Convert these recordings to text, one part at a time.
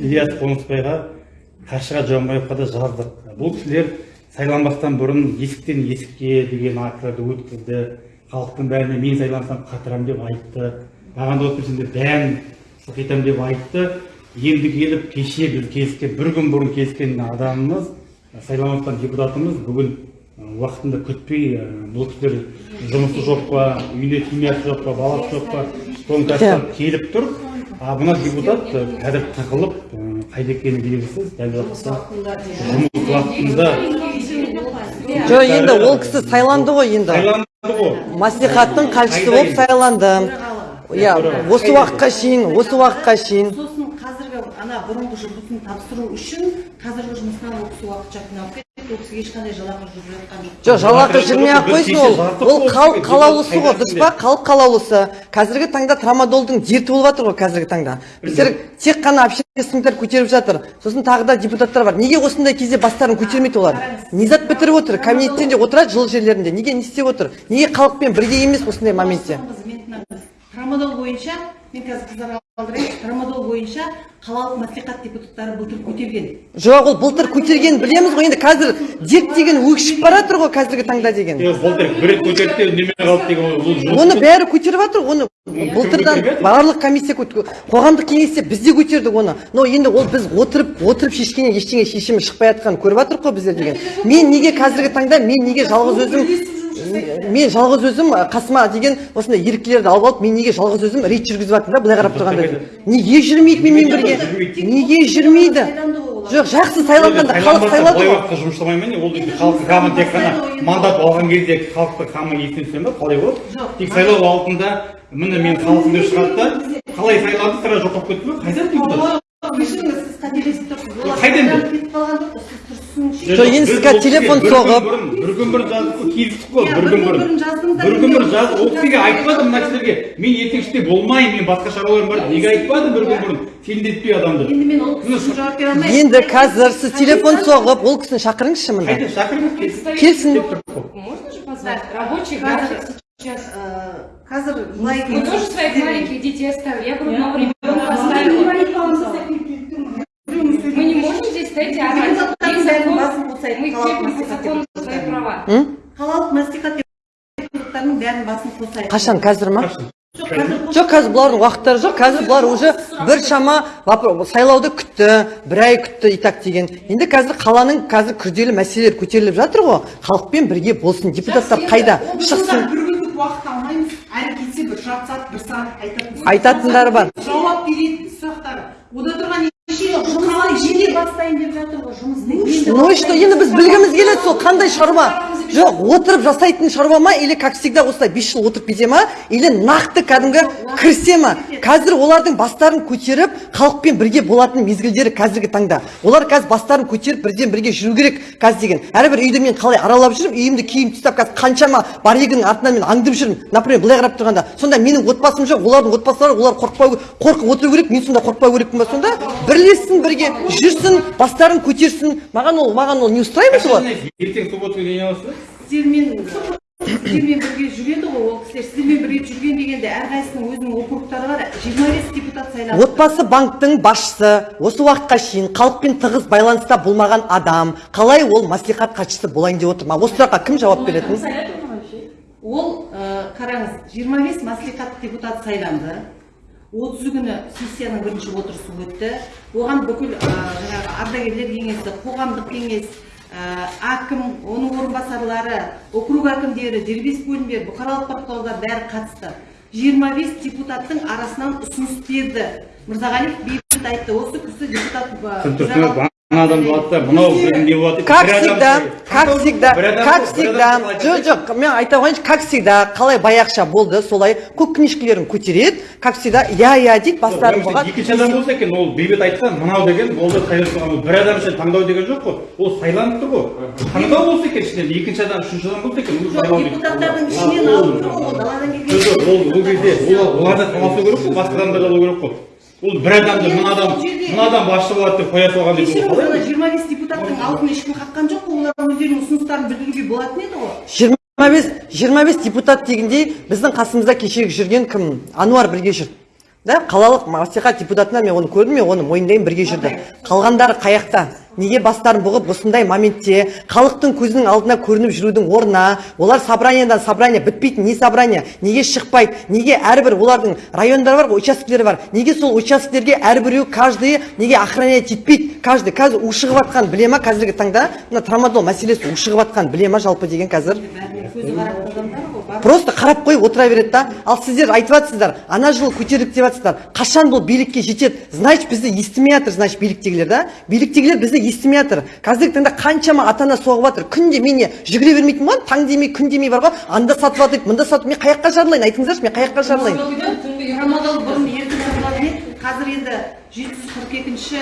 ильяс қонысбайға қаршыға жамбаевқа да жаздық бұл кісілер сайланбастан бұрын есіктен есікке деген акцияларды өткізді. Халықтың бәріне мен сайлансам қатырамын деп айтты. Маған да осы сендер бәрін сылтайтамын деп айтты. Енді келіп кеше біз келіскен бір күн бұрын келіскен адамымыз сайланып депутатымыз бүгін уақытында күтпей бұл кісілер жұмысы жоқ па үйінде семьясы жоқ па баласы жоқ па келіп тұр. А мына депутат қазір тығылып ы, қайда екені белгісіз дәл уақытта жұмыс уақытында жоқ енді ол кісі сайланды ғой енді. Сайланды ғой. Мәслихаттың хатшысы болып сайланды. Иә осы уақытқа шейін осы уақытқа шейін. Сосын қазіргі ана бұрынғы жұмысын тапсыру үшін қазіргі жұмысынан ол кісі уақытша қиналып кетті ол кісіге ешқандай жалақы жүріп жатқан жоқ жоқ жалақы жүрмей ақ қойсын ол. ол халық қалаулысы ғой дұрыс па? халық қалаулысы. Қазіргі таңда трамадолдың дерті болып жатыр ғой қазіргі таңда. Біздер тек қана общественниктер көтеріп жатыр. Сосын тағы да депутаттар бар. Неге осындай кезде бастарын көтермейді олар? Низат бітіріп отыр кабинеттерінде отырады жылы жерлерінде. Неге не істеп отыр? Неге халықпен бірге емес осындай моментте Трамадол бойынша мен қазір қыздарға алдырайын трамадол бойынша қалалық мәслихат депутаттары былтыр көтерген. Жоқ ол былтыр көтергенін білеміз ғой енді қазір дерт деген өкшіп бара жатыр ғой қазіргі таңда деген. Былтыр бір рет көтерді де үндемей қалды деген оны бәрі көтеріп жатыр оны былтырдан барлық комиссия қоғамдық кеңесте біз де көтердік оны. Но енді ол біз отырып отырып шешкеннен ештеңе шешімі шықпай жатқанын көріп жатырмық қой біздер деген. Мен неге қазіргі таңда мен неге жалғыз өзім мен жалғыз өзім қасыма деген осындай еріктілерді алып алып мен неге жалғыз өзім рейд жүргізіп жатырмын да былай қарап тұрғанда неге жүрмейді менімен бірге неге жүрмейді жоқ жақсы сайланғанда халық сайлады былай ғой уақытта жұмыс жасамай ма не ол енді халықтың қамын тек қана мандат алған кезде халықтың қамы есіне түседі ма қалай болады тек сайлау алдында міне мен халықтың деп шығады да қалай сайланды сразу жоғалып кетті ма кешіріңіз сіз тұрсыз олар Қайдан сайланып кетіп қалған жоқ сіз тұрсыншы жоқ, енді сіз қазір телефон соғып- бір күн бұрын жаздық қой келістік қой бір күн бұрын. бір күн бұрын жаздық ол кісіге айтпадым мына кісілерге мен ертең іште болмаймын мен басқа шаруаларым бар неге айтпадым бір күн бұрын? Сендетпей адамды. Енді мен ол кісі үшін жауап бере алмаймын. Енді қазір сіз телефон соғып ол кісіні шақырыңызшы мында. Қайда шақырыңыз келсін. Келсін. Можно же позвать? Рабочий график сейчас. Э, қазір былай тоже своих маленьких детей оставили. Я грудного ребенка оставила. Мы не можем здесь стоять и орать. Мы по закону свои права. Қалалық мәслихат депутаттарының бәрін басын қосайық қашан қазір ма? Жоқ қазір бұлардың уақыттары жоқ қазір бұлар уже бір шама сайлауды күтті бір ай күтті и так деген. Енді қазір қаланың қазір күрделі мәселелері көтеріліп жатыр ғой. Халықпен бірге болсын депутаттар қайда шықсын? бір күндік уақыт алмаймыз. Әрі кетсе бір жарты сағат бір сағат айтатын айтатындары бар. Жауап беретін сұрақтар. Ода тұрған бастайын деп ну что енді біз білгіміз келеді сол қандай шаруа? Жоқ отырып жасайтын шаруа ма или как всегда осылай бес жыл отырып кете ма или нақты кәдімгі кірісе ма? Қазір олардың бастарын көтеріп халықпен бірге болатын мезгілдері қазіргі таңда. Олар қазір бастарын көтеріп бірден бірге жүру керек қазір деген. Әрбір үйді мен қалай аралап жүрмін үйімді киім тастап қазір қаншама барегінің артынан мен аңдып жүрмін. Например былай қарап тұрғанда сонда менің отбасым жоқ олардың отбасы бар олар қорықпау қорқып отыру керек мен сонда қорықпау керекпін ба сонда? Бірлессін бірге жүрсін бастарын көтерсін. Маған ол маған ол не устраивает солай ертең суббота күні не аласыз сіздермен сіздермен бірге жүреді ғой ол кісілер. Сіздермен бірге жүрген дегенде әрқайсысының өзінің округтары бар. Жиырма бес депутат сайланды. Отбасы банктың басшысы. Осы уақытқа шейін халықпен тығыз байланыста болмаған адам. Қалай ол мәслихат хатшысы болайын деп отыр ма? Осы сұраққа кім жауап беретін? ол қараңыз 25 мәслихат депутат сайланды. 30 күні сессияның бірінші отырысы өтті. Оған бүкіл жаңағы ардагерлер кеңесі қоғамдық кеңес әкім оның орынбасарлары округ әкімдері дербес бөлімдер бұқаралық ақпарат бәрі қатысты. 25 депутаттың арасынан ұсыныс берді. Мырзағалиев бейбіт айтты. Осы кісі депутат адам болады да мынау не болады как всегда как всегда как всегда. Жоқ жоқ мен айта қояйыншы как всегда қалай баяғыша болды солай көк книжкалерін көтереді. Как всегда иә иә дейді бастарын Ол бұғады екінші адам болса екен ол бейбіт айтқан мынау деген ол да сайлап тұрған ол бір адам үшін таңдау деген жоқ қой ол сайланып тұр ғой. Таңдау болса екен ішінен екінші адам үшінші адам болса екен депутаттардың ішінен Ол- алып тұр ғой ол даладан келген жоқ ол ол кезде ол оларда таласу керек қой басқа адамдар алу керек қой. Ол бір адамды мына адам мына адам басшы болады деп қоя салған деп жиырма бес депутаттың алдын ешкім қаққан жоқ қой олар өздерінің ұсыныстарын білдіруге болатын еді ғой. жиырма бес жиырма бес депутат дегендей біздің қасымызда кешегі жүрген кім? Ануар бірге жүр. Да қалалық мәслихат депутатынан мен оны көрдім мен оны мойындаймын бірге жүрді. Қалғандары қаяқта неге бастарын бұғып осындай моментте халықтың көзінің алдына көрініп жүрудің орнына олар собраниядан собрание бітпейтін не собрание неге шықпайды неге әрбір олардың райондары бар ғой бар неге сол учаскелерге әрбіреу каждый неге охранять етпейді каждый қазір у шығып жатқан біле ма? Қазіргі таңда мына трамадол мәселесі у шығып жатқан біле ма жалпы деген қазір? Просто қарап қойып отыра береді да ал сіздер айтып жатсыздар ана жылы көтердік деп жатсыздар. Қашан бұл билікке жетеді? Значит бізді естімей жатыр значит биліктегілер да. Биліктегілер бізді естімей жатыр. Қазіргі таңда қаншама ата ана соғып жатыр. Күнде мен не жүгіре бермейтін болғанмын таң демей күн демей бар ғой. Анда сатып алып мында сатып мен қай жаққа жарылайын айтыңыздаршы мен қай жаққа жарылайын қазір енді жеті жүз қырық екінші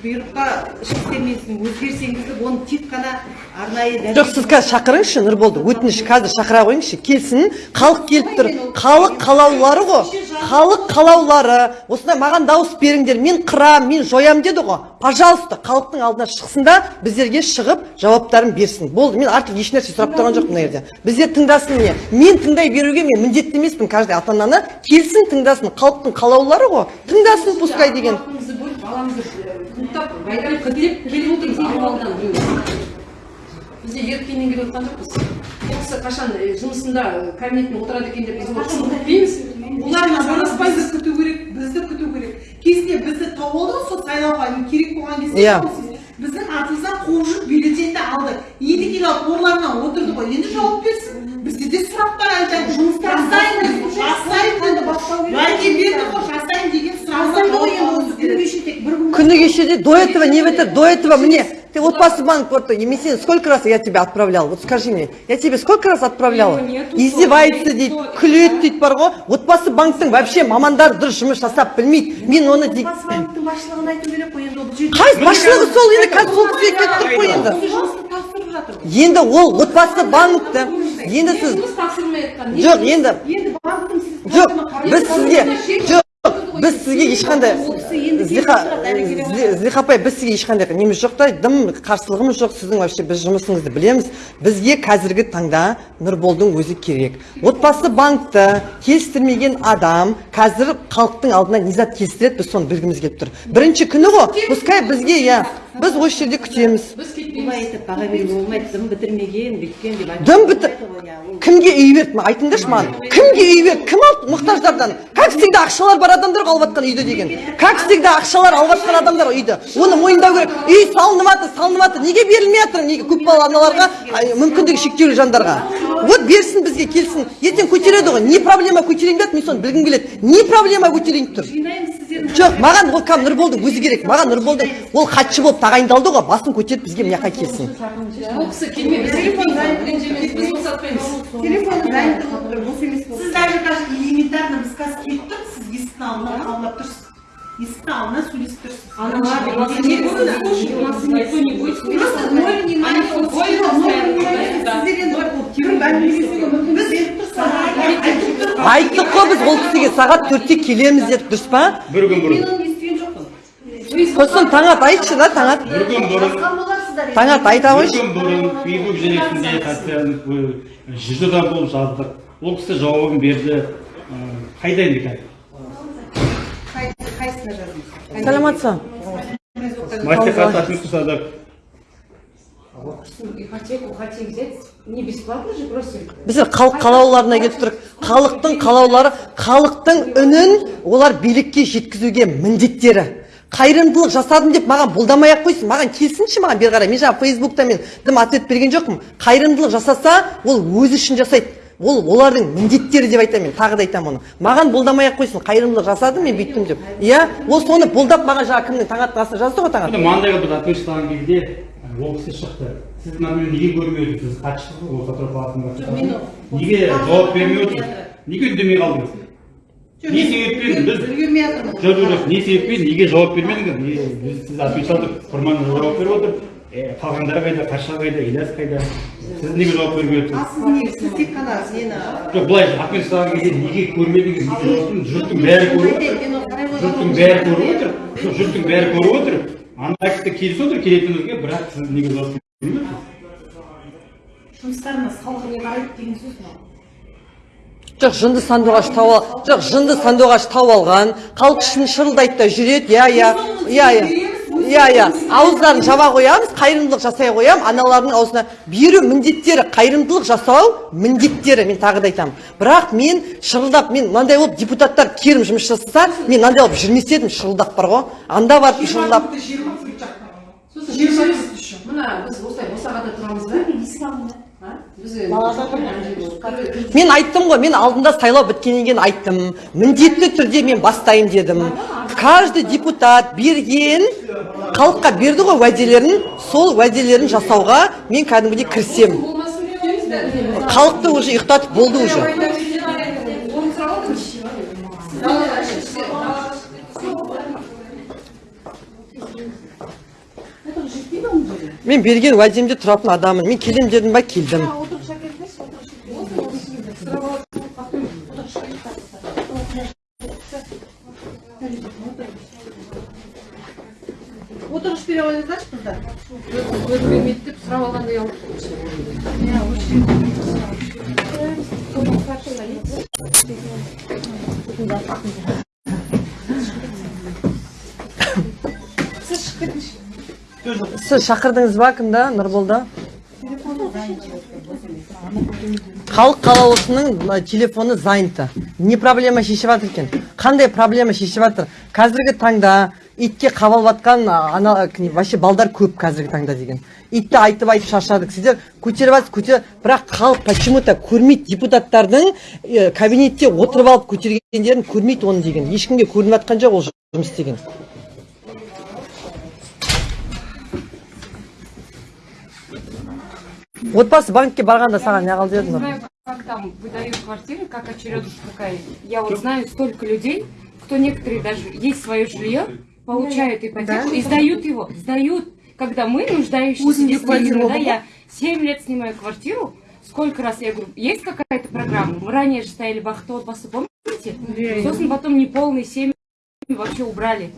бұйрыққа өзгеріс енгізіліп оны тек қана арнайы жоқ сіз қазір шақырыңызшы нұрболды. Өтініш қазір шақыра қойыңызшы. Келсін халық келіп тұр. Халық қалаулылары ғой. Халық қалаулылары осындай маған дауыс беріңдер. Мен қырам мен жоям деді ғой. Пожалуйста халықтың алдына шықсын да біздерге шығып жауаптарын берсін. Болды мен артық ешнәрсе сұрап тұрған жоқпын мына жерде. Біздер тыңдасын міне мен тыңдай беруге мен міндетті емеспін каждый ата ананы келсін тыңдасын. Халықтың қалаулылары ғой. Тыңдасын пускай деген. Кідіріп келіп отырмыз біреу бізде еріккеннен келіп отқан жоқпыз. Ол кісі қашан жұмысында кабинетінде отырады екен деп біз күтпейміз олармен күту керек бізді күту керек. Кезінде бізді тауып алды ғой сол сайлауға керек болған кезде. Иә. біздің артымыздан қуып жүріп бюллетенді алды енді келіп алып орларына отырды ғой. Енді жауап берсін. Бізде де сұрақтар айтады жасайын біз жасайын уәде берді ғой жасайын деген күні кеше де до этого не в это до этого мне ты отбасы банк вот емесен сколько раз я тебя отправлял? Вот скажи мне я тебе сколько раз отправляла издевается дейді күледі дейді бар ғой отбасы банктың вообще мамандары дұрыс жұмыс жасап білмейді мен оны де- банктың басшылығын айту керек қой енді ол бұл жерде қай басшылығы сол енді қазір сол кісіге кетіп тұр ғой енді енді ол отбасы банкті енді сіз не жоқ енді жоқ біз сізге жоқ біз сізге ешқандай злиха апай біз сізге ешқандай неміз жоқ та дым қарсылығымыз жоқ сіздің вообще біз жұмысыңызды білеміз. Бізге қазіргі таңда нұрболдың өзі керек. Отбасы банкті келістірмеген адам қазір халықтың алдына не зат келістіреді біз соны білгіміз келіп тұр. Бірінші күні ғой пускай бізге иә біз осы жерде күтеміз. Біз бұлай кетпейміз айтып баға беруге болмайды дым бітірмеген бүйткен деп дым бітір кімге үй берді ма? Айтыңдаршы маған. Кімге үй берді? Кім алды мұқтаждардан? Как всегда ақшалар бар адамдар ғой алып жатқан үйді деген. Как всегда ақшалар алып жатқан адамдар үйді. Оны мойындау керек. Үй салынып жатыр салынып жатыр неге берілмей жатыр? Неге көпбалалы аналарға мүмкіндігі шектеулі жандарға? Вот берсін бізге келсін. Ертең көтереді ғой. Не проблема көтерейін деп жатыр, мен соны білгім келеді. Не проблема көтерейін деп тұр. Жоқ маған ол кәдімгі нұрболдың өзі керек. Маған нұрболдың ол хатшы болып тағайындалды ғой. Басын көтеріп бізге мына жаққа келсін. Ол кісі келмей біз кетпейміз ренжімейміз біз босатпаймыз. Телефон дайын Сіздер енді кім бәрін біз беріп тұрсыз айттық қой біз ол кісіге сағат төртте келеміз дедік дұрыс па бір күн мен бұрын оны естіген жоқпын сосын таңат айтшы да таңат бір күн бұрын таңат айта бір қойшы күн бұрын фейсбук желісінде жүз адам болып жаздық ол кісі жауабын берді қайда енді қазір ашып жасадық Ипотеку хотим взять. Не бесплатно же просим. біздер халық қалаулыларына келіп тұрық халықтың қалаулары халықтың үнін олар билікке жеткізуге міндеттері. Қайырымдылық жасадым деп маған бұлдамай ақ қойсын. Маған келсінші маған бері қарай. Мен жаңа фейсбукта мен дым ответ берген жоқпын. Қайырымдылық жасаса ол өзі үшін жасайды. Ол олардың міндеттері деп айтамын мен тағы да айтамын оны. Маған бұлдамай ақ қойсын қайырымдылық жасадым мен бүйттім деп. Иә? Ол соны бұлдап маған жаңа кімнің таңаттың астына жазды ғой таңат маңдайға біз ответ жасаған кезде ол кісі шықты. Сіз мынаны неге көрмей отырсыз сіз хатшысыз ғой осы палатаның неге жауап бермей отырсыз? Неге үндемей қалдыңыз? Не себеппен біз? Жоқ жоқ жоқ не себеппен неге жауап бермедіңіз? Сіз отвечалдық құрман жауап беріп отыр қалғандары қайда қарша қайда ілияс қайда? Неге жауап бермей ал сіз не сіз тек қана нені жоқ былай ответ жасаған кезде неге көрмедіңіз? Жұрттың бәрі көріп отыр. Жұрттың бәрі көріп отыр. Жұрттың бәрі көріп отыр. Ана кісі келісіп отыр келетінімізге бірақ сіз неге жауап бермей отырсыз не қарайды деген сөз мынау жоқ жынды сандуғаш ал жоқ жынды сандуғаш тауып алған халық ішін шырылдайды да жүреді иә иә. Иә иә. Иә иә ауыздарын жаба қоямыз қайырымдылық жасай қоямын аналардың аузына беру міндеттері қайырымдылық жасау міндеттері мен тағы да айтамын бірақ мен шырылдап мен мынандай болып депутаттар керім жұмыс жасаса мен мынандай болып жүрмес едім шырылдап бар ғой анда барып шырылдап мына біз осылай босағада тұрамыз ба А? біз мен айттым ғой мен алдында сайлау біткеннен кейін айттым. Міндетті түрде мен бастаймын дедім. Каждый депутат берген халыққа берді ғой уәделерін. Сол уәделерін жасауға мен кәдімгідей кірісемін халықты уже ұйықтатып болды уже. Мен берген уәдемде тұратын адаммын. Мен келем дедім ба? Келдім. Отырғыш бере қойыңыздаршы қыздар сұрап алғандай сіз шақырдыңыз ба кімді? Нұрболды? Халық қалаулысының телефоны занято не проблема шешіп жатыр екен? Қандай проблема шешіп жатыр қазіргі таңда итке қабалып жатқан ана вообще балдар көп қазіргі таңда деген. Итті айтып айтып шаршадық. Сіздер көтеріп көтер бірақ халық почему то көрмейді. Депутаттардың э, кабинетте отырып алып көтергендерін көрмейді оны деген. Ешкімге көрініп жатқан жоқ ол жұмыс істеген. Отбасы банкке барғанда саған не деді нұр знаю, как там выдают квартиры, как очередность какая. Я вот знаю столько людей, кто некоторые даже есть свое жилье, получают ипотеку и сдают его, сдают. Когда мы нуждающиеся действительно, да, я 7 лет снимаю квартиру, сколько раз я говорю, есть какая-то программа? Мы ранее же стояли бақытты отбасы, помните? Сосын потом неполные семьи вообще убрали.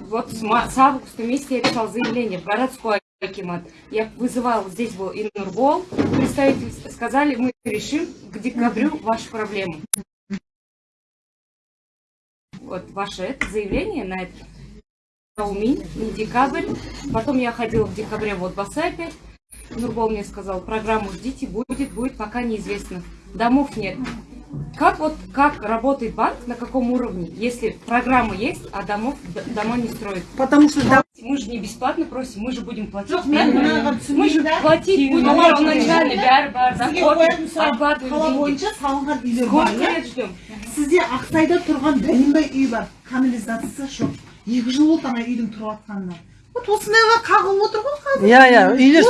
Вот с, ма- с августа месяца я писал заявление в городской акимат. Я вызывал, здесь был и Нурбол, представители сказали, мы решим к декабрю вашу проблему. Вот ваше это заявление на это. Аумин, не декабрь. Потом я ходила в декабре в Отбасы опять. Мне сказал, программу ждите, будет, будет, пока неизвестно. Домов нет. Как вот как работает банк, на каком уровне, если программа есть, а домов дома не строят? потому что да Мы же не бесплатно просим, мы же будем платить. жоқ мен мынаған Мы же платить будем первоначально, бәрі үйлер бар Сколько лет ждем? сізде ақсайда тұрған бәленбай үй бар канализациясы жоқ. Екі жыл болды ана үйдің тұрып жатқанына вот осындайға қағылып отыр ғой қазір. Иә иә үйлер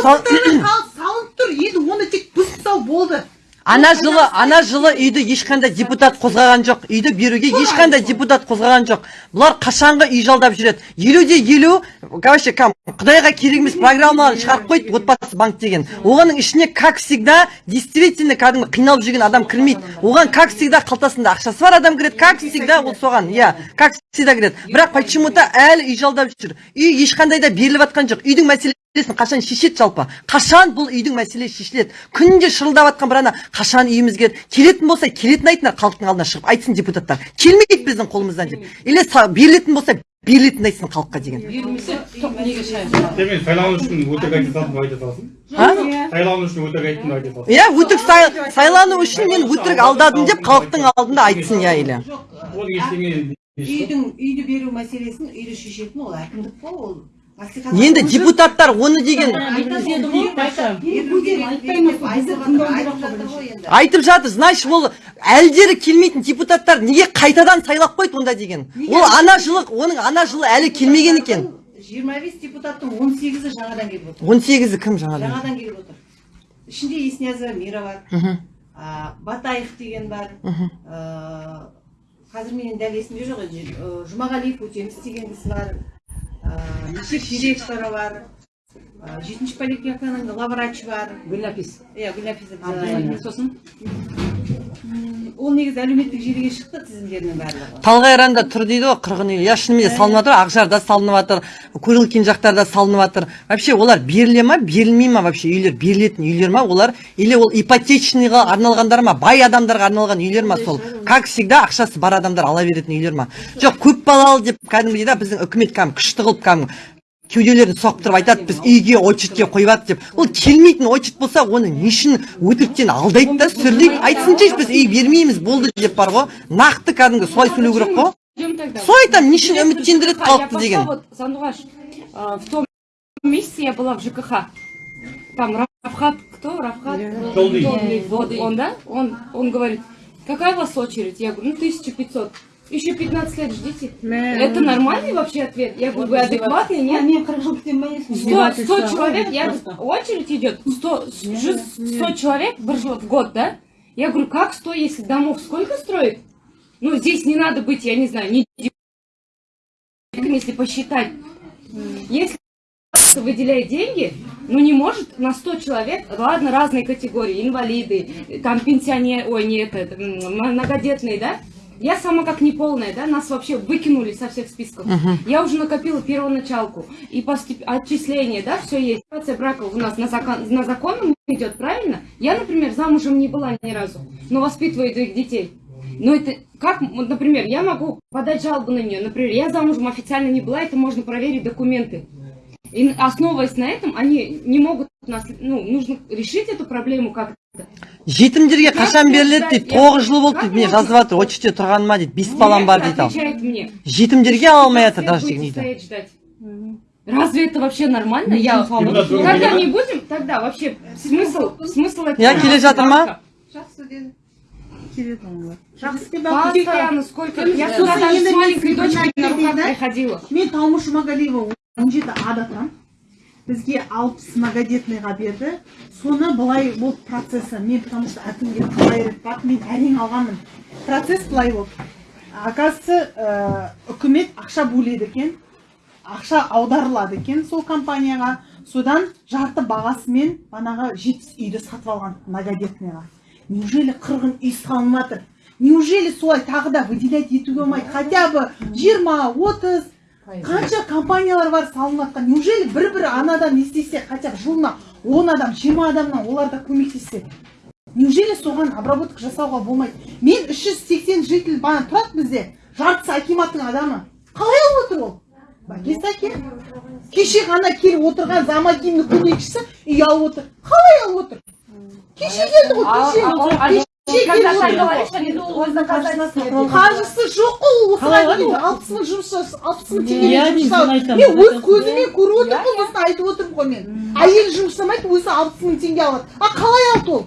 салынып тұр енді оны тек бұзып тастау болды. Ана жылы ана жылы үйді ешқандай депутат қозғаған жоқ үйді беруге ешқандай депутат қозғаған жоқ бұлар қашанғы үй жалдап жүреді елу де елу кәм құдайға керек емес программаны шығарып қойды отбасы банк деген. Оғаның ішіне как всегда действительно кәдімгі қиналып жүрген адам кірмейді. Оған как всегда қалтасында ақшасы бар адам кіреді как всегда ол соған иә как всегда кіреді. Бірақ почему то әлі үй жалдап жүр. Үй ешқандай да беріліп жатқан жоқ. Үйдің мәселесін қашан шешеді жалпы? Қашан бұл үйдің мәселесі шешіледі? Күнде шырылдап жатқан бір ана қашан үйіміз келеді келетін болса келетін айтыңдар халықтың алдына шығып айтсын депутаттар. Келмейді біздің қолымыздан деп. Или берілетін болса берілетінін айтсын халыққа деген. Сайлану үшін өтірік айта салдым айта салсын. А? Сайлану үшін өтірік айттым айта салсын. Иә өтірік сай- сайлану үшін мен өтірік алдадым деп халықтың алдында айтсын иә или. Ол ештеңе үйдің үйді беру мәселесін үйді шешетін ол әкімдік қой ол енді депутаттар оны деген айтып жатыр значит ол әлдері келмейтін депутаттар неге қайтадан сайлап қойды онда деген? Ол ана жылы оның ана жылы әлі келмеген екен. жиырма бес депутаттың он сегізі жаңадан келіп отыр. Он сегізі кім жаңадан жаңадан келіп отыр. Ішінде еснязова мира бар. Батаев деген бар. Қазір менің дәл есімде жоқ енді. Жұмағалиев өтеміс деген кісі бар. А, мешек директоры бар а, жетінші поликлиниканың главврачы бар гүлнәпис иә. Бизаева. сосын ол негізі әлеуметтік желіге шықты тізімдерінің барлығы. Талғайранда тұр дейді ғой қырғын үй иә шынымен салынып жатыр ақжарда салынып жатыр курилкин жақтарда салынып жатыр вообще олар беріле ма берілмей ма вообще? Үйлер берілетін үйлер ма? Олар или ол ипотечныйға арналғандар ма? Бай адамдарға арналған үйлер ма сол? Как всегда ақшасы бар адамдар ала беретін үйлер ма? Жоқ көп балалы деп кәдімгідей да біздің үкімет кәдімгі күшті қылып кәдімгі кеуделерін соқтырып айтады біз үйге очередьке қойып жатыр деп ол келмейтін очередь болса оны не үшін өтіріктен алдайды да сүрлейді айтсыншы біз үй бермейміз болды деп бар ғой нақты кәдімгі солай сөйлеу керек қой солай айтамын не үшін үміттендіреді халықты деген вот, Сандугаш, а, в том месяце я была в ЖКХ. Там Рафхат, кто? Рафхат? Вот он, да? Он, он говорит, какая у вас очередь? Я говорю, ну 1500. Еще 15 лет ждите. Это нормальный вообще ответ? Я говорю, вы адекватный, нет? мен қырық жыл күтемін 100, 100 человек, я очередь идет, 100, же 100 человек в год, да? Я говорю, как 100, если домов сколько строит? Ну, здесь не надо быть, я не знаю, не если посчитать. Если выделяет деньги, ну не может на 100 человек, ладно, разные категории, инвалиды, там пенсионеры, ой, нет, это, многодетные, да? Я сама как неполная, да, нас вообще выкинули со всех списков. Я уже накопила первоначалку и постеп... отчисления, да, все есть. Ситуация брака у нас на, закон... на законном идет, правильно? Я, например, замужем не была ни разу, но воспитываю двоих детей. Но это как, например, я могу подать жалобу на нее. Например, я замужем официально не была, это можно проверить документы. И основываясь на этом, они не могут нас, ну, нужно решить эту проблему как-то. Жетімдерге қашан беріледі дейді? тоғыз жыл болды дейді. Міне жазып жатыр очередьте тұрғаныма дейді? Бес балам бар дейді ал. жетімдерге ала алмай жатыр даже дейді. стоять ждать. Разве это вообще нормально? Я... Когда не будем, тогда вообще смысл, смысл этого? Я келе жатыр ма? Постоянно сколько... Я с мен маленькой дочкой на руках да? приходила. мен таумыш жұмағалиева он жеті ада тұрамын бізге алпыс многодетныйға берді соны былай болды процесі мен потому что әкімге талай рет бардым мен әрең алғанмын. Процесс былай болды. Оказывается ә, үкімет ақша бөледі екен ақша аударылады екен сол компанияға. Содан жарты бағасымен банағы жетпіс үйді сатып алған многодетныйға. Неужели қырғын үй салынып неужели солай тағы да выделять етуге болмайды? Хотя бы жиырма отыз қанша компаниялар бар салынып жатқан неужели бір бір анадан не істесе хотя бы жылына он адам жиырма адамнан олар да көмектессе? Неужели соған обработка жасауға болмайды? Мен үш жүз сексен житель бана тұрады бізде. Жартысы акиматтың адамы. Қалай алып отыр ол? Бәкесі әке кеше ғана келіп отырған замакимнің көмекшісі үй алып отыр. Қалай алып отыр? Кеше келді ғой кеше қаржысы жоқ қой ол осыған дейін алпыс мың жұмыс алпыс мың теңге Иә, жұмыс мен өз көзіммен көріп отырмын осыны айтып отырмын ғой мен әйел жұмыс жасамайды өзі алпыс мың теңге алады а қалай алды ол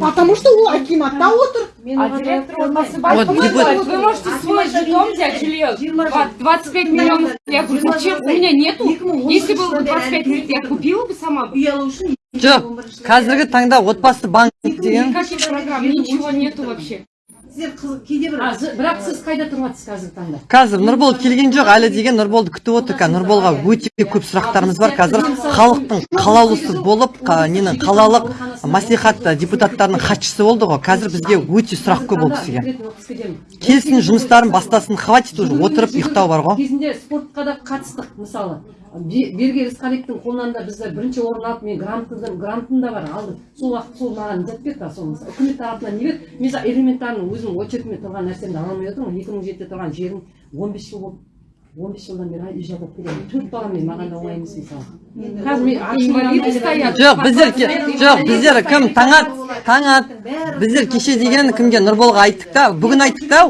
потому что ол акиматта отыр А директор говорит, вы можете свой жетон взять жилье, 25 миллионов. Я говорю, зачем? У меня нету. Если было бы 25 миллионов, я купила бы сама. бы. үй алу үшін жоқ қазіргі таңда отбасы банк деген. Никаких программ, ничего нету вообще. сіздер кейде бір бірақ сіз қайда тұрып жатырсыз қазіргі таңда? Қазір нұрбол келген жоқ әлі деген нұрболды күтіп отыр қазір нұрболға өте көп сұрақтарымыз бар. қазір халықтың қалаулысы болып ненің қалалық мәслихат депутаттарының хатшысы болды ғой. Қазір бізге өте сұрақ көп ол кісіге келсін жұмыстарын бастасын хватит уже отырып ұйықтау бар ғой. кезінде спортқа да қатыстық мысалы. Бе- берге рысқалиевтің қолынан да бізде бірінші орын алып мен грантым грантым да бар алдым сол уақыт сол маған жетпеді да сол мысалы үкімет тарапынан не берді? Мен за элементарно өзім очередьме тұрған нәрсемді ала алмай отырмын. екі мың жетіде тұрған жерім он бес жыл болды. он бес жылдан бері үй жалдап келемін төрт баламен маған да оңай емес мысалы. Қазір мен жоқ біздер жоқ біздер кім таңат таңат. біздер кеше деген кімге? нұрболға айттық та бүгін айттық та.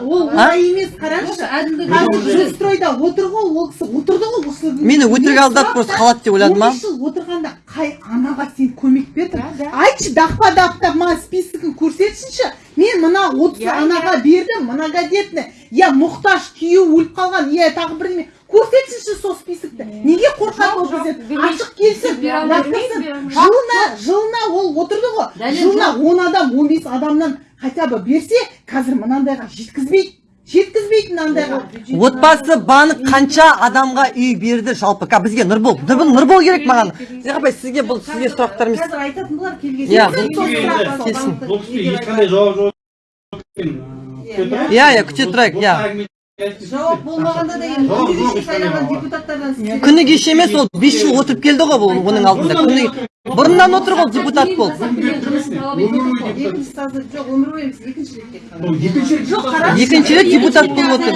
Ол олай емес қараңызшы. Қазір жилстройда отыр ғой ол кісі отырды ғой мені өтірік алдап просто қалады деп ойладым он ма бес жыл отырғанда қай анаға сен көмек бердің? Айтшы дақпа дақтап маған списогін көрсетсінші мен мына отыз анаға бердім многодетный. Я мұқтаж күйеуі өліп қалған. Я тағы бірдеме көрсетсінші сол списокті неге қорқады ол бізден ашық келсін. Жылына жылына ол отырды ғой. Жылына он адам он бес адамнан хотя бы берсе қазір мынандайға жеткізбейді жеткізбейтін андайға отбасы банк қанша адамға үй берді жалпы? Бізге нұрбол нұрбол нұрбол керек маған. Апай сізге бұл сізге сұрақтар емес. қазір айтатын болар келген Иә, бұл кісіге ешқандай жауап жоқ екен. Иә, Күте иә иә күте тұрайық иә. жауап болмағанда да енді күні кеше сайланған депутаттардан күні кеше емес ол бес жыл отырып келді ғой бұл оның алдында. Күні бұрыннан отыр ғой депутат болып екінші сазы жоқ өмір бойы біз екінші рет екінші депутат болып отыр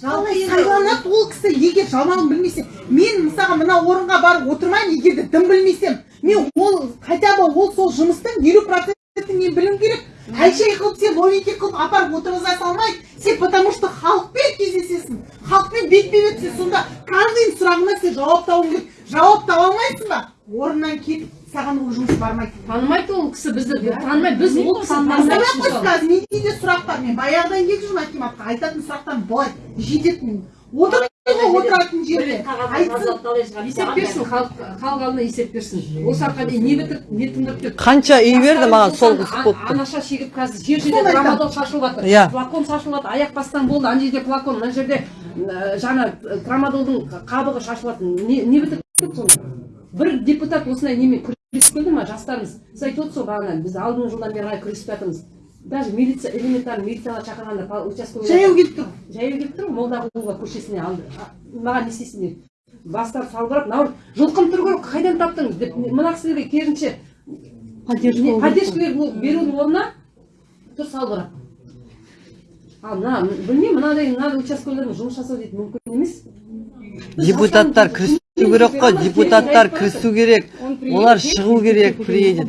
сайланады ол кісі? Егер жаман білмесе мен мысалға мына орынға барып отырмаймын егер де дым білмесем мен ол хотя бы ол сол жұмыстың елу процентін мен білуім керек. Әншей қылып сен новенький қылып апарып отырғыза салмайды сен потому что халықпен кездесесің халықпен бетпе бет сен сонда каждый сұрағына сен жауап табуың керек. Жауап таба алмайсың ба? Орнынан кетіп саған ол жұмыс бармайды. Танымайды ол кісі бізді танымайды. Біз ол кісіні менде де сұрақ бар мен баяғыдан екі жыл акиматқа айтатын сұрақтарым былай жететін. Отыратын жерде есеп берсін халық халық алдына есеп берсін. Осы уақытқа дейін не бітіріп не тындырып деп. Қанша үй берді маған сол қыз болып тұр анаша шегіп қазір жер жерде трамадол шашылып жатыр Иә. флакон шашылып жатыр аяқ бастан болды ана жерде флакон мына жерде ә, жаңа ә, трамадолдың қабығы шашылып жатыр не, бітіріп бір депутат осындай немен күресіп келді ма жастарымыз? Сіз айтып отырсыз ғой бағана біз алдыңғы жылдан бері қарай күресіп жатырмыз? Даже милиция элементарный милицияға шақырғанда участковый жаяу келіп тұр. Жаяу келіп тұр ғой молдағұлова көшесіне алды. Маған не істейсіңдер? Бастары салбырап мынау жылқым тұр ғой қайдан таптың деп мына кісілерге керісінше поддержкалер бұл- берудің орнына тұр салбырап. Ал мына білмеймін мынадай мынадай участковыйлармен жұмыс жасау дейді мүмкін емес. Депутаттар кірісу керек қой депутаттар кірісу керек олар шығу керек приедет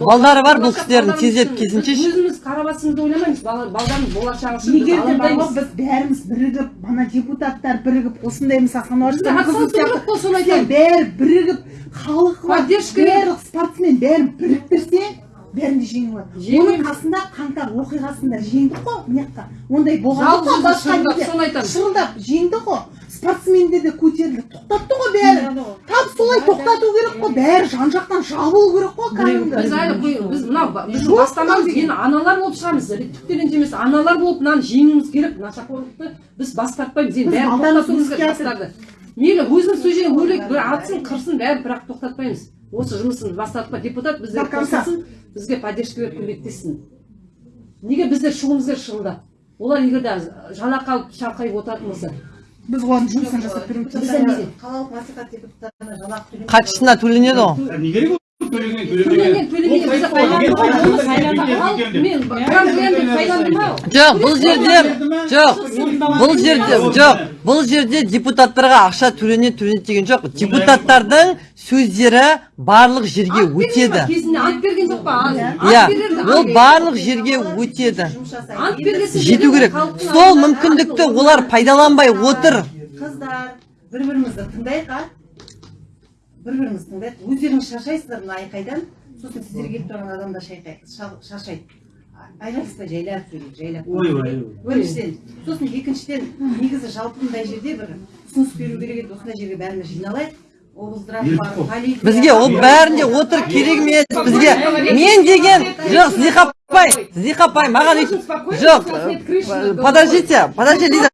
балдары бар бұл кісілердің тездетіп келсінші ше. өзіміз қара басымызды ойламаймыз балдардың болашағы үшін егер де біз бәріміз бірігіп мана депутаттар бірігіп осындай айтамын. бәрі бірігіп халық бар барлық спортсмен бәрін біріктірсе бәрін де жеңе алады. Оның қасында қаңтар оқиғасында жеңдік қой мына жақта ондай болған жоқ. біз басқа соны айтамын. шырылдап жеңді ғой спортсмендер де көтерілді. Тоқтатты ғой бәрі тап солай тоқтату керек қой. Бәрі жан жақтан жабылу керек қой біз кәдімгі. әлі біз мынау біздің бастамамыз енді аналар болып шығамыз түк ренжі емес аналар болып мынаны жеңуіміз керек. Нашақорлықты біз бас тартпаймыз енді Біз бәрін тоқтатуымыз керек жастарды мейлі өзіміз сол жерге өлейік бір атсын қырсын бәрін бірақ тоқтатпаймыз. Осы жұмысын бас тартпа депутат конца. қосылсын бізге поддержка беріп көмектессін неге біздер шығуымыз керек шырылдап олар егер де жалақы алып шалқайып отыратын болса біз оған жұмысын жасап беруіміз қалалық мәслихат депутаттарына жалақы хатшысына төленеді ғой. Не керек жоқ бұл жерде жоқ бұл жерде жоқ бұл жерде депутаттарға ақша төленеді төленеді деген жоқ депутаттардың сөздері барлық жерге өтеді кезінде ант берген жоқ па ант иә ол барлық жерге өтеді жету керек сол мүмкіндікті олар пайдаланбай отыр қыздар бір бірімізді тыңдайық а бір бірімізді тыңдайық. Өздеріңіз шаршайсыздар мына айқайдан. Сосын сіздер келіп тұрған адамдар шаршайды. Айғайласпай жайлап сөйлейік жайлап. Ойбай біріншіден сосын екіншіден негізі жалпы мындай жерде бір ұсыныс беру керек еді. Осындай жерге бәріміз жиналайық. Бізге ол бәрінде отыр керек емес. бізге мен деген жоқ зиха апай зиха апай маған үй- жоқ подождите подожди лиза.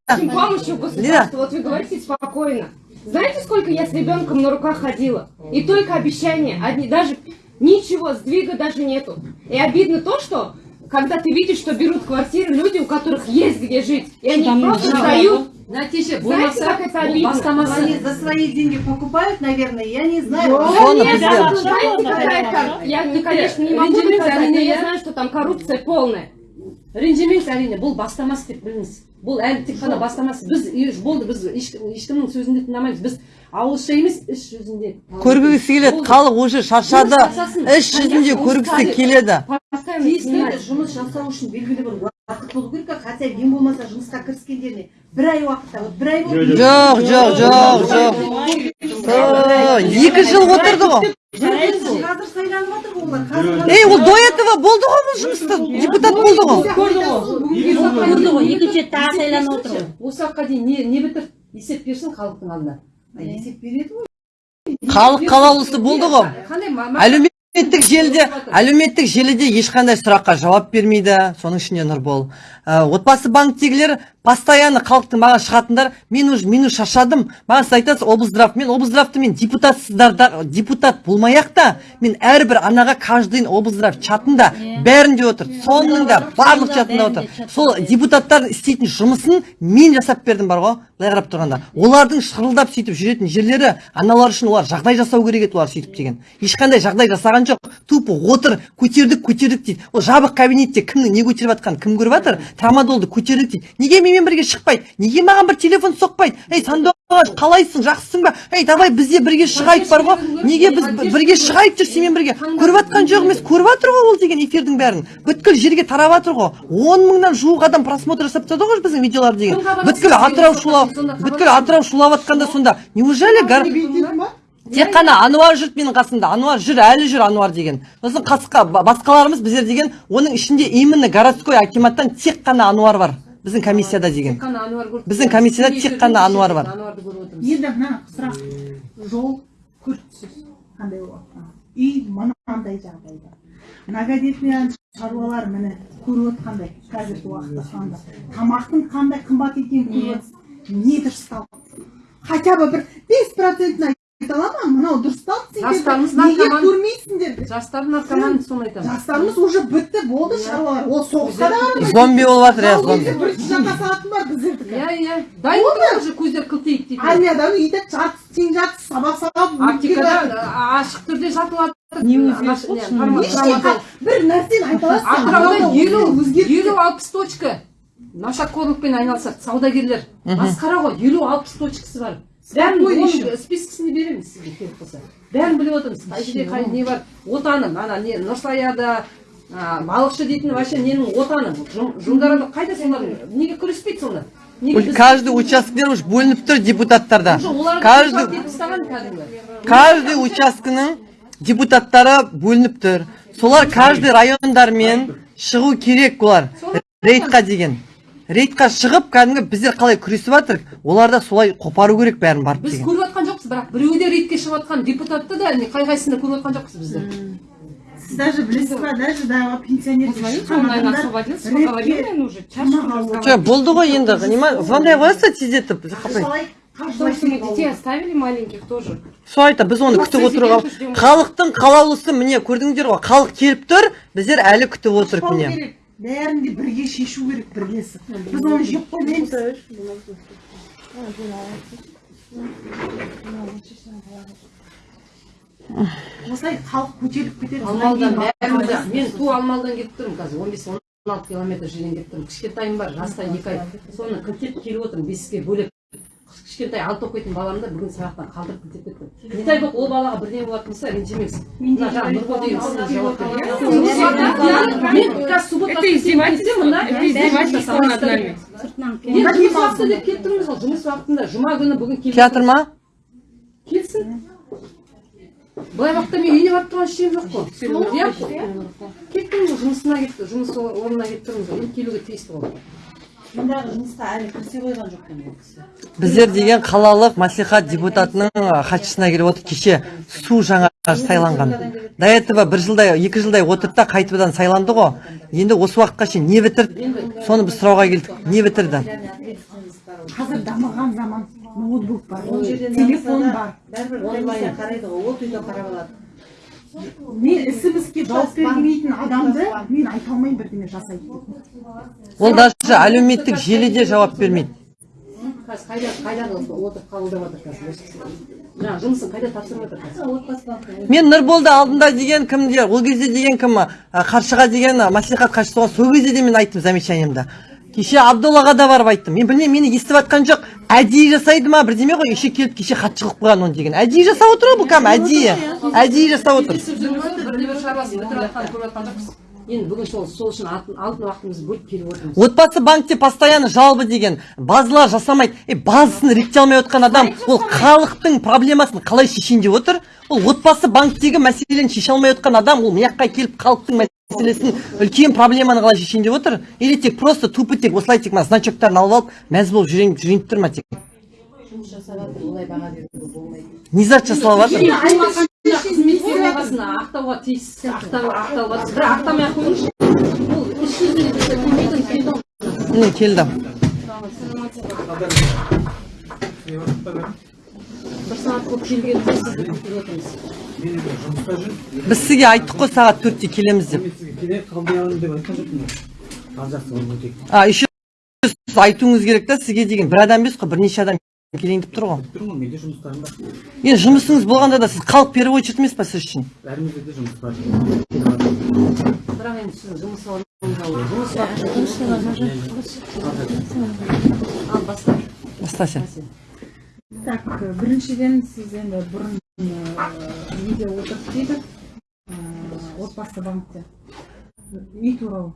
Государства, вот вы говорите спокойно. Знаете, сколько я с ребенком на руках ходила? И только обещания, одни, даже ничего, сдвига даже нету. И обидно то, что когда ты видишь, что берут квартиры люди, у которых есть где жить, и они просто сдают. нәтиже Знаете, болмаса как это бұл обидно? бастамасы Они за свои деньги покупают, наверное, я не знаю. соны Нет, бізде да, знаете, какая там- Я, не, конечно, не могу Ренжимес, доказать, но әрине, я иә. знаю, что там коррупция полная. ренжімеңіз әрине бұл бастамасы деп біліңіз бұл әлі тек қана бастамасы. Біз болды біз ешкім- ешкімнің сөзін де тыңдамаймыз. Біз ауызша емес іс жүзінде. Көргісі келеді халық уже шаршады. Іс жүзінде көргісі келеді. Тиісті жұмыс жасау үшін белгілі бір уақыт болу керек қой. хотя ең болмаса жұмысқа кіріскендеріне бір ай уақытта вот бір ай болды жоқ жоқ жоқ жоқ О, екі жыл отырды ғой. Қазір сайланып жатыр ғой олар ей ол до этого болды ғой бұл жұмыста депутат болды ғой. көрді ғой. Екінші рет тағы сайланып отыр ғой. Осы уақытқа дейін не не бітір есеп берсін халықтың алдына? Есеп береді ғой. Халық қалаулысы болды ғой. Қандай әлеуметтік желіде әлеуметтік желіде ешқандай сұраққа жауап бермейді. Соның ішінде нұрбол. Ә, отбасы банктегілер постоянно халықтың маған шығатындар мен уже мен уже шаршадым. Маған сіз айтасыз облздрав мен облздравты мен депутатсыздар депутат болмай ақ та мен әрбір анаға каждый облздрав чатында бәрінде отыр соның да барлық чатында отыр. сол депутаттардың істейтін жұмысын мен жасап бердім бар ғой былай қарап тұрғанда. Олардың шырылдап сөйтіп жүретін жерлері аналар үшін олар жағдай жасау керек еді олар сөйтіп деген. Ешқандай жағдай жасаған жоқ. Тупо отыр көтердік көтердік дейді. Ол жабық кабинетте кімнің не көтеріп жатқанын кім көріп жатыр? Трамадолды көтердік дейді. Неге менімен бірге шықпайды. Неге маған бір телефон соқпайды? Ей сандуғаш қалайсың? Жақсысың ба? Ей давай біз де бірге шығайық бар ғой. неге біз бірге шығайық жүр сенімен бірге? Көріп жатқан жоқ емес көріп жатыр ғой ол деген эфирдің бәрін. Бүткіл жерге тарап жатыр ғой. Он мыңнан жуық адам просмотр жасап тастады ғой біздің видеоларды деген. Бүткіл атырау шулап бүткіл атырау шулап. жатқанда сонда. Неужели тек қана ануар жұрт менің қасымда. Ануар жүр әлі жүр ануар деген. Сосын қасқа ба- басқаларымыз біздер деген оның ішінде именно городской акиматтан тек қана ануар бар. Біздің комиссияда деген қана ануар көріп біздің комиссияда тек қана ануар бар ануарды көріп отырмыз енді мына сұрақ жол күртсіз қандай болып жатқан үй мынандай жағдайда многодетный шаруалар міне көріп отқандай қазіргі уақытта тамақтың қандай қымбат екенін көріп отырсыз не дұрысталды хотя бы бір бес процентін айта мынау дұрысталды Жастарымыз сендер неге көрмейсіңдер жастар наркоман соны айтамын жастарымыз уже бітті болды шаруалар ол соғысқа да бармайды. зомби болып жатыр иә зомби бірінші жаққа салатын бар біздердікі иә иә дайын тұр уже көздері қылтиып дейді армияда үйде жартысы тең жартысы сабақ сабақ аптекада ашық түрде Ештеңе- бір нәрсені айта аласың атырауда елу өзгеріп елу алпыс точка нашақорлықпен айналысады саудагерлер масқара ғой елу алпыс точкасы бар еще. спискісін береміз сізге керек болса бәрін біліп отырмыз қай жерде қай не бар? Отаны ана не нұрсаяда балықшы дейтін вообще ненің отаны? Жұмдарада қайда солар? Неге күреспейді сонда? Каждый учаскелер уже бөлініп тұр депутаттарда каждый каждый учаскенің депутаттары бөлініп тұр. Солар каждый райондармен шығу керек олар. Рейдқа деген. Рейдқа шығып кәдімгі біздер қалай күресіп жатырық олар да солай қопару керек бәрін барып біз көріп жатқан жоқпыз бірақ біреуі де рейдке шығып жатқан депутатты да қай қайсысында көріп жатқан жоқпыз біздер. Сіз даже білесіз ба даже да пенсионер болды ғой енді звондай қоясыз тездетіп детей оставили маленьких тоже. сол айта біз оны күтіп отыруға халықтың қалаулысы міне көрдіңдер ғой халық келіп тұр біздер әлі күтіп отырмық міне. керек бәрін де бірге шешу керек бірлесіп біз оны жеп қоймаймыз. Осылай халық көтеріліп кетеді. Мен ту алмалыдан келіп тұрмын қазір. он бес он алты километр жерден келіп тұрмын. Кішкентайым бар жаста екі ай. Соны кілтеп келіп отырмын. Бесікке бөлек кішкентай алты оқитын баламды бүгін сабақтан қалдырып кілтеп кеттім не дай бог ол балаға бірдеңе болатын болса ренжімеңіз мына жаңағы нұргүл деген жауап деп келіп тұрмыз ғой жұмыс уақытында. Жұма күні бүгін келіп театр ма? Келсін. Былай уақытта мен үйіне барып тұрған ештеңем жоқ қой. Иә. кеттім ғой жұмысына кетті жұмыс орнына келіп тұрмыз ғой. Енді келуге тиісті ғой. Мұндағы жұмысқа әлі кірісе қойған жоқ екен ол кісі біздер деген қалалық мәслихат депутатының хатшысына келіп отыр кеше су жаңа сайланған. До этого бір жылдай екі жылдай отырды да қайтадан сайланды ғой. Енді осы уақытқа шейін не бітірді? Соны біз сұрауға келдік. не бітірді? Қазір дамыған заман ноутбук бар телефон бар. бәрібір қарайды ғой. Ол үйде қарап алады. Мен ісімізге жауап бермейтін адамды мен айта алмаймын бірдеңе жасайды деп. Ол даже әлеуметтік желіде жауап бермейді. Қазір қайда қайда отырып қабылдап жатыр қазір? Осы кісі жаңағы жұмысын қайда тапсырып жатыр мен нұрболды алдында деген кімдер ол кезде деген кім қаршыға деген мәслихат хатшысы сол кезде де мен айттым замечаниемді. Кеше абдоллаға да барып айттым. Мен білмеймін мені естіп жатқан жоқ. Әдейі жасайды ма бірдеме ғой еще келіп кеше хатшы қылып қойған оны деген әдейі жасап отыр ғой бұл кәдімгі әдейі әдейі жасап отыр енді бүгін сол сол үшін алтын алтын уақытымызды бөліп келіп отырмыз. Отбасы банкте постоянно жалобы деген базалар жасамайды. Е базасын реттей алмай отқан адам ол халықтың проблемасын қалай шешейін деп отыр. Ол отбасы банктегі мәселені шеше алмай отқан адам ол мына жаққа келіп халықтың мәселесін үлкен проблеманы қалай шешейін деп отыр. Или тек просто тупо тек осылай тек мына значоктарын алып алып мәз болып жүрейін жүрейін деп тұр ма тек? Жұмыс жасап жатыр олай баға беруге болмайды. Не зат жасалып жатыр бағасын ақтауға тиіс ақтау ақтауға бірақ ақтамай ақ қойыңызшы бұл іс жүзінде көмегін келді міне келді бір сағат болып отырмыз біз сізге айттық қой сағат төртте келеміз деп келе қалдырамын деп айтқан жоқпын а еще сіз айтуыңыз керек та сізге деген бір адам емес қой бірнеше адам келейін деп тұр ғой? Тұрмын ғой менде жұмыстарым бар. Енді жұмысыңыз болғанда да сіз халық переводчик емес па сіз үшін? Бәрімізде де жұмыс бар. Бірақ енді сіздің жұмыс так біріншіден сіз енді бұрын неде отырып дейді ә, отбасы банкте. Үй туралы.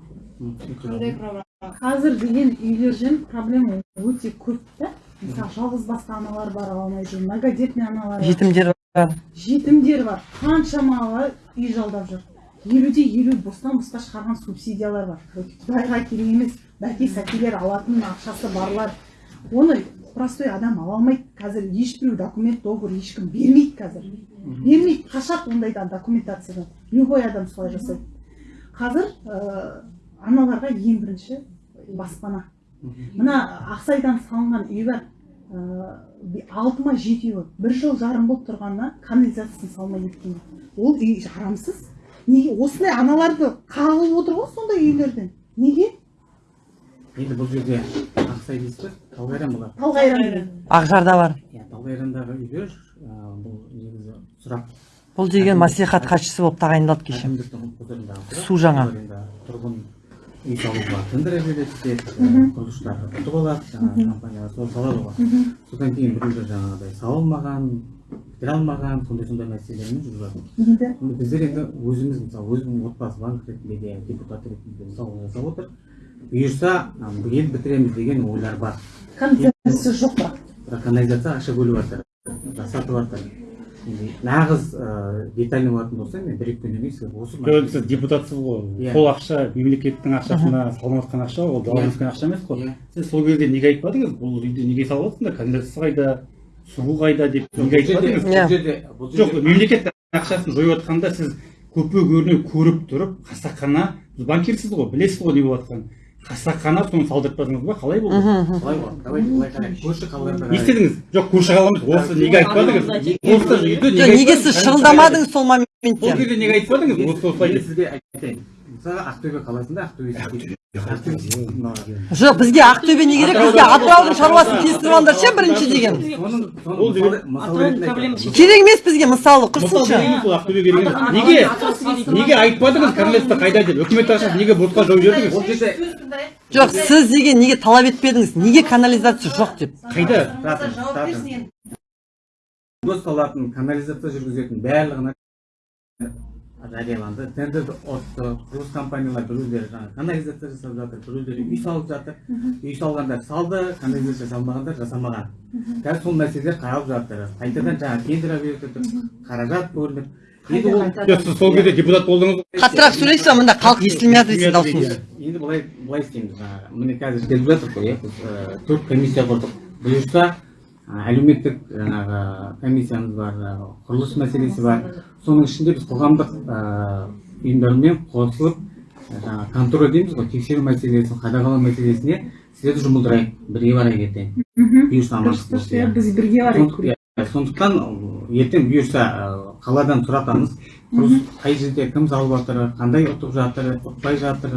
Қазір деген үйлерден проблема өте көп та. Мысалы жалғыз басты аналар бар ала алмай жүр многодетный аналар бар. Жетімдер бар. Жетімдер бар. Қаншама үй жалдап жүр. Елуде елу бостан босқа шығарған субсидиялар бар. Құдайға керек емес бәке сәкелер алатын ақшасы барлар. Оны простой адам ала алмайды қазір. Ешбіреу документ договор ешкім бермейді қазір. Бермейді. Қашады ондайдан документациядан. Любой адам солай жасайды. Қазір ә, аналарға ең бірінші баспана. Мына ақсайдан салынған үй бар алты ма жеті үй бір жыл жарым болып тұрғанына канализациясын салмай кеткен. Ол үй жарамсыз. Неге? Осындай аналарды қағылып отыр ғой сондай үйлерден. Неге? Енді бұл жерде ақсай дейсіз ба? Талғайран болады талғайран. Деген ақжарда бар. Иә талғайрандағы үйлер бұл негізі сұрақ. Бұл деген маслихат хатшысы болып тағайындалды кеше. Су жаңа. Тұрғын салуға тендер береді құрылысшылар ұтып алады жаңағы компаниялар сол салады ғой содан кейін біреулер жаңағыдай салынбаған бітіре алмаған сондай сондай мәселелермен жүріп жатыр енді біздер енді өзіміз мысалы өзімнің отбасы банк ретінде де депутат ретінде де мысал жасап отыр бұйырса биыл бітіреміз деген ойлар бар концепция жоқ бірақ бірақ канализация ақша бөліп жатыр жасатып жатыр нағыз ыыы детальный болатын болса мен бір екі күннен кейін сізге осы жоқ сіз депутатсыз ғой. Иә. сол ақша мемлекеттің ақшасына салынып жатқан ақша ол даладан Иә. түскен ақша емес қой. Иә. сіз сол кезде неге айтпадыңыз бұл үйді неге салып жатсыңдар канализация қайда? Су қайда деп неге айтпадыңыз бұл жерде бұл жоқ мемлекет ақшасын жойып жатқанда сіз көпе көріне көріп тұрып қасақана сіз банкирсіз ғой білесіз ғой не болып жатқанын қасақана соны салдыртпадыңыз ба қалай болды? Былай қарайық көрші қалаларда не істедіңіз жоқ көрші қаламыз осы неге айтпадыңыз осы үйді жоқ неге неге сіз шырылдамадыңыз сол моментте. Кезде неге айтпадыңыз осы осылай сізге айтайын. Мысалға ақтөбе қаласында ақтөбе жоқ бізге ақтөбе не керек бізге атыраудың шаруасын тестіріп алыңдар ше бірінші деген керек емес бізге мысалы мысал құрсыншы берейін сол ақтөбе керек емес неге неге айтпадыңыз канализация қайда деп үкімет ақшасын неге босқа жауып жібердіңіз ол жерде жоқ сіз деген неге талап етпедіңіз неге канализация жоқ деп қайда салатын канализация жүргізетін барлығына жарияланды тендерді отты құрылыс компаниялар біреулері жаңағы канализация жасап жатыр біреулері үй салып жатыр үй салғандар салды канализация салмағандар жасамаған қазір сол мәселелер қаралып жатыр қайтадан жаңағы тендер беріп жатыр қаражат бөлініп енді ол жоқ сіз сол кезде депутат болдыңыз ғой қаттырақ сөйлейсіз ба мында халық естілмей жатыр дейсіз даусыңыз енді былай былай істейміз жаңағы міне қазір келіп жатыр ғой иә біз төрт комиссия құрдық бұйырса әлеуметтік жаңағы комиссиямыз бар құрылыс мәселесі бар. Соның ішінде біз қоғамдық ұйымдармен қосылып жаңағы контроль дейміз ғой. Тексеру мәселесін қадағалау мәселесіне сіздерді жұмылдырайық. Бірге барайық ертең. Бұйырса амандық иә иә. біз бірге барайық Сондықтан- иә, ертең бұйырса қаладан сұратамыз құрылыс қай жерде кім салып жатыр қандай ұтып жатыр ұтпай жатыр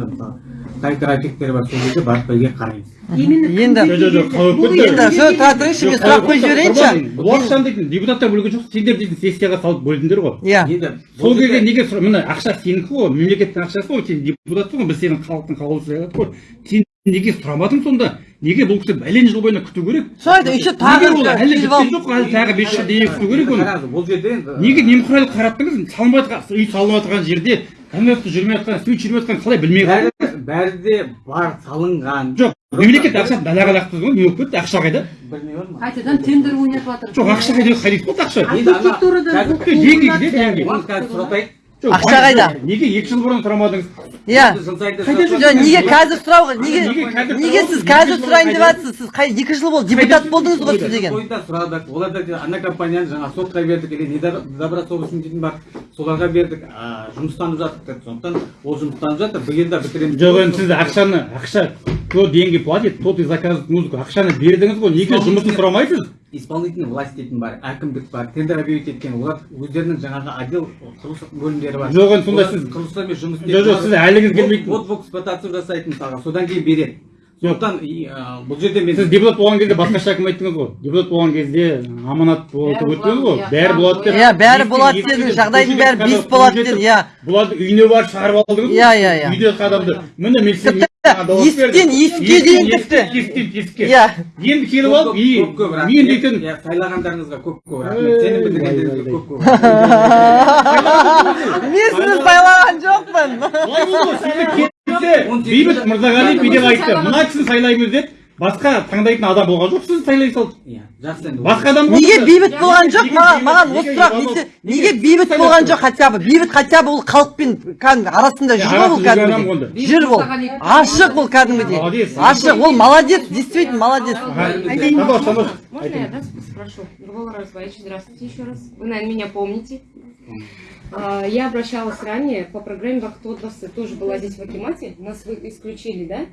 қай графиктер бар сол жерде барып бірге қараймыз. Енді жоқ тұра тұрыңызшы мен сұрақ қойып жіберейінші. Ақшаны дейтін депутаттар бөлген жоқ сендер дейтін сессияға салып бөлдіңдер ғой. Иә. Енді сол бұл кезде неге міне ақша сенікі ғой мемлекеттің ақшасы ғой сен депутатсың ғой біз сенің халықтың қалаушысы ғой. Сен неге сұрамадың сонда? неге бұл кісі бәлен жыл бойына күту керек? Айтайын еще тағы неге ол әлі біткен жоқ әлі тағы бес жылға дейін күту керек оны? Бұл жерде енді неге немқұрайлы қараттыңыз? Салынбай жатқан үй салынып жатқан жерде канализация жүрмей жатқан свет жүрмей жатқан қалай білмей бәрі бәрі де бар салынған. Жоқ мемлекет ақшасын далаға лақтыңыз ғой не болып кетті? Ақша қайда? Білмей бар ма қайтадан тендер ойнатып жатыр. Жоқ ақша қайда? Қайда кетті ақша. Енді ана архитектурада Ақша қайда? неге екі жыл бұрын сұрамадыңыз? Иә. Жоқ неге қазір сұрауға неге Неге сіз қазір сұрайын деп жатсыз сіз қай екі жыл болды депутат болдыңыз ғой сіз деген. Тойда сұрадық. Олар да ана компанияны жаңа сотқа бердік или недобросовестный дейтін бар. Соларға бердік. А, жұмыстанып жатыр деді сондықтан ол жұмыстанып жатыр биыл да бітіреміз. Жоқ енді сіз ақшаны ақша кто деньги платит тот и заказывает музыку. Ақшаны бердіңіз ғой. Неге жұмысын сұрамайсыз? Исполнительный власть дейтін бар әкімдік бар тендер объявить еткен олар өздерінің жаңағы отдел құрылыс бөлімдері бар. Жоқ енді сонда сіз құрылыстармен жұмыс жоқ жоқ сіз әліңіз келмейді вот в эксплуатацию жасайды мысалға содан кейін береді. Сондықтан бұл жерде мен сіз депутат болған кезде басқаша әкім айттыңыз ғой. Депутат болған кезде аманат болып өттіңіз ғой. болады, бәрі иә. болады деп Иә, бәрі болады дедіңіз, жағдайдың бәрі бес болады дедіңіз, иә. бұларды үйіне барып шығарып алдыңыз Иә, иә, иә. үйде адамды міне мен сізге есіктен есікке дейін тіпті. есіктен есікке Иә. енді келіп алып и көп көп рахмет. мен дейтін Иә, сайлағандарыңызға көп көп рахмет. Сенім білдіргендеріңізге көп көп мен сізді сайлаған жоқпын. Келсе бейбіт мырзағалиев бүйтіп айтты мына кісіні сайлаймыз деп басқа таңдайтын адам болған жоқ. Сізді сайлай салды. Иә жақсы енді басқа адам неге бейбіт болған жоқ? Маған бейбіт? маған Неге осы сұрақ бейбіт? неге неге бейбіт болған жоқ хотя бы? Бейбіт хотя бы ол халықпен кәдімгі арасында жүр ғой ол арасында жүрген адам кәдімгідей жүр ол ашық ол кәдімгідей. Ашық. Ол молодец действительно молодец. Можно я да, спрошу? Нурбол Разбаевич, здравствуйте еще раз. Вы, наверное, меня помните. А, Я обращалась ранее по программе «Бактодвасы», тоже была здесь в Акимате, нас вы исключили, да?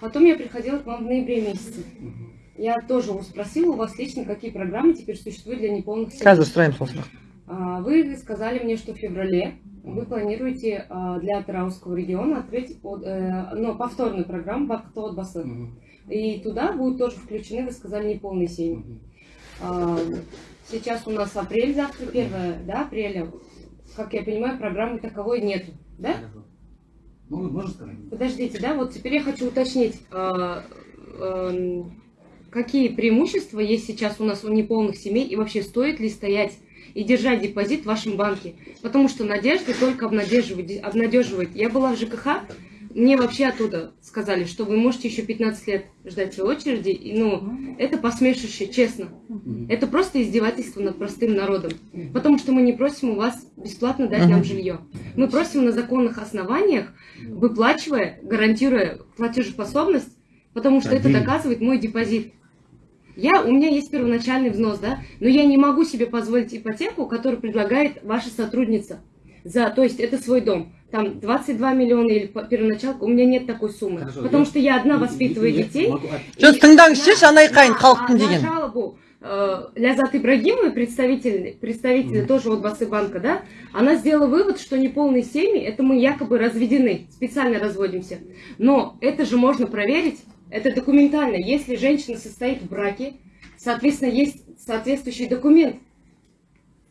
Потом я приходила к вам в ноябре месяце. Я тоже спросила у вас лично, какие программы теперь существуют для неполных семей. сұраймын сол сұрақ А, Вы сказали мне, что в феврале вы планируете а, для Атырауского региона открыть ну, повторную программу «Бактод Басы». И туда будут тоже включены, вы сказали, неполные семьи. Сейчас у нас апрель, завтра 1 да, апреля. Как я понимаю, программы таковой нету, да? Ну, можно сказать? Подождите, да, вот теперь я хочу уточнить, а, эм, какие преимущества есть сейчас у нас у неполных семей и вообще стоит ли стоять и держать депозит в вашем банке? Потому что надежда только обнадеживает. обнадеживает. Я была в ЖКХ, мне вообще оттуда сказали, что вы можете еще 15 лет ждать своей очереди. И, ну, это посмешище, честно. Это просто издевательство над простым народом. Потому что мы не просим у вас бесплатно дать нам жилье. Мы просим на законных основаниях, выплачивая, гарантируя платежеспособность, потому что это доказывает мой депозит. Я, у меня есть первоначальный взнос, да, но я не могу себе позволить ипотеку, которую предлагает ваша сотрудница. За, то есть это свой дом. Там 22 миллиона или по- первоначалка, у меня нет такой суммы. Хорошо, потому я- что я одна воспитываю детей. могу от- жоқ тыңдаңызшы жанай қайын халықтың деген на жалобу э, Лязат Ибрагимовой, представитель, представитель тоже от Басы банка, да, она сделала вывод, что неполные семьи, это мы якобы разведены, специально разводимся. Но это же можно проверить, это документально. Если женщина состоит в браке, соответственно, есть соответствующий документ.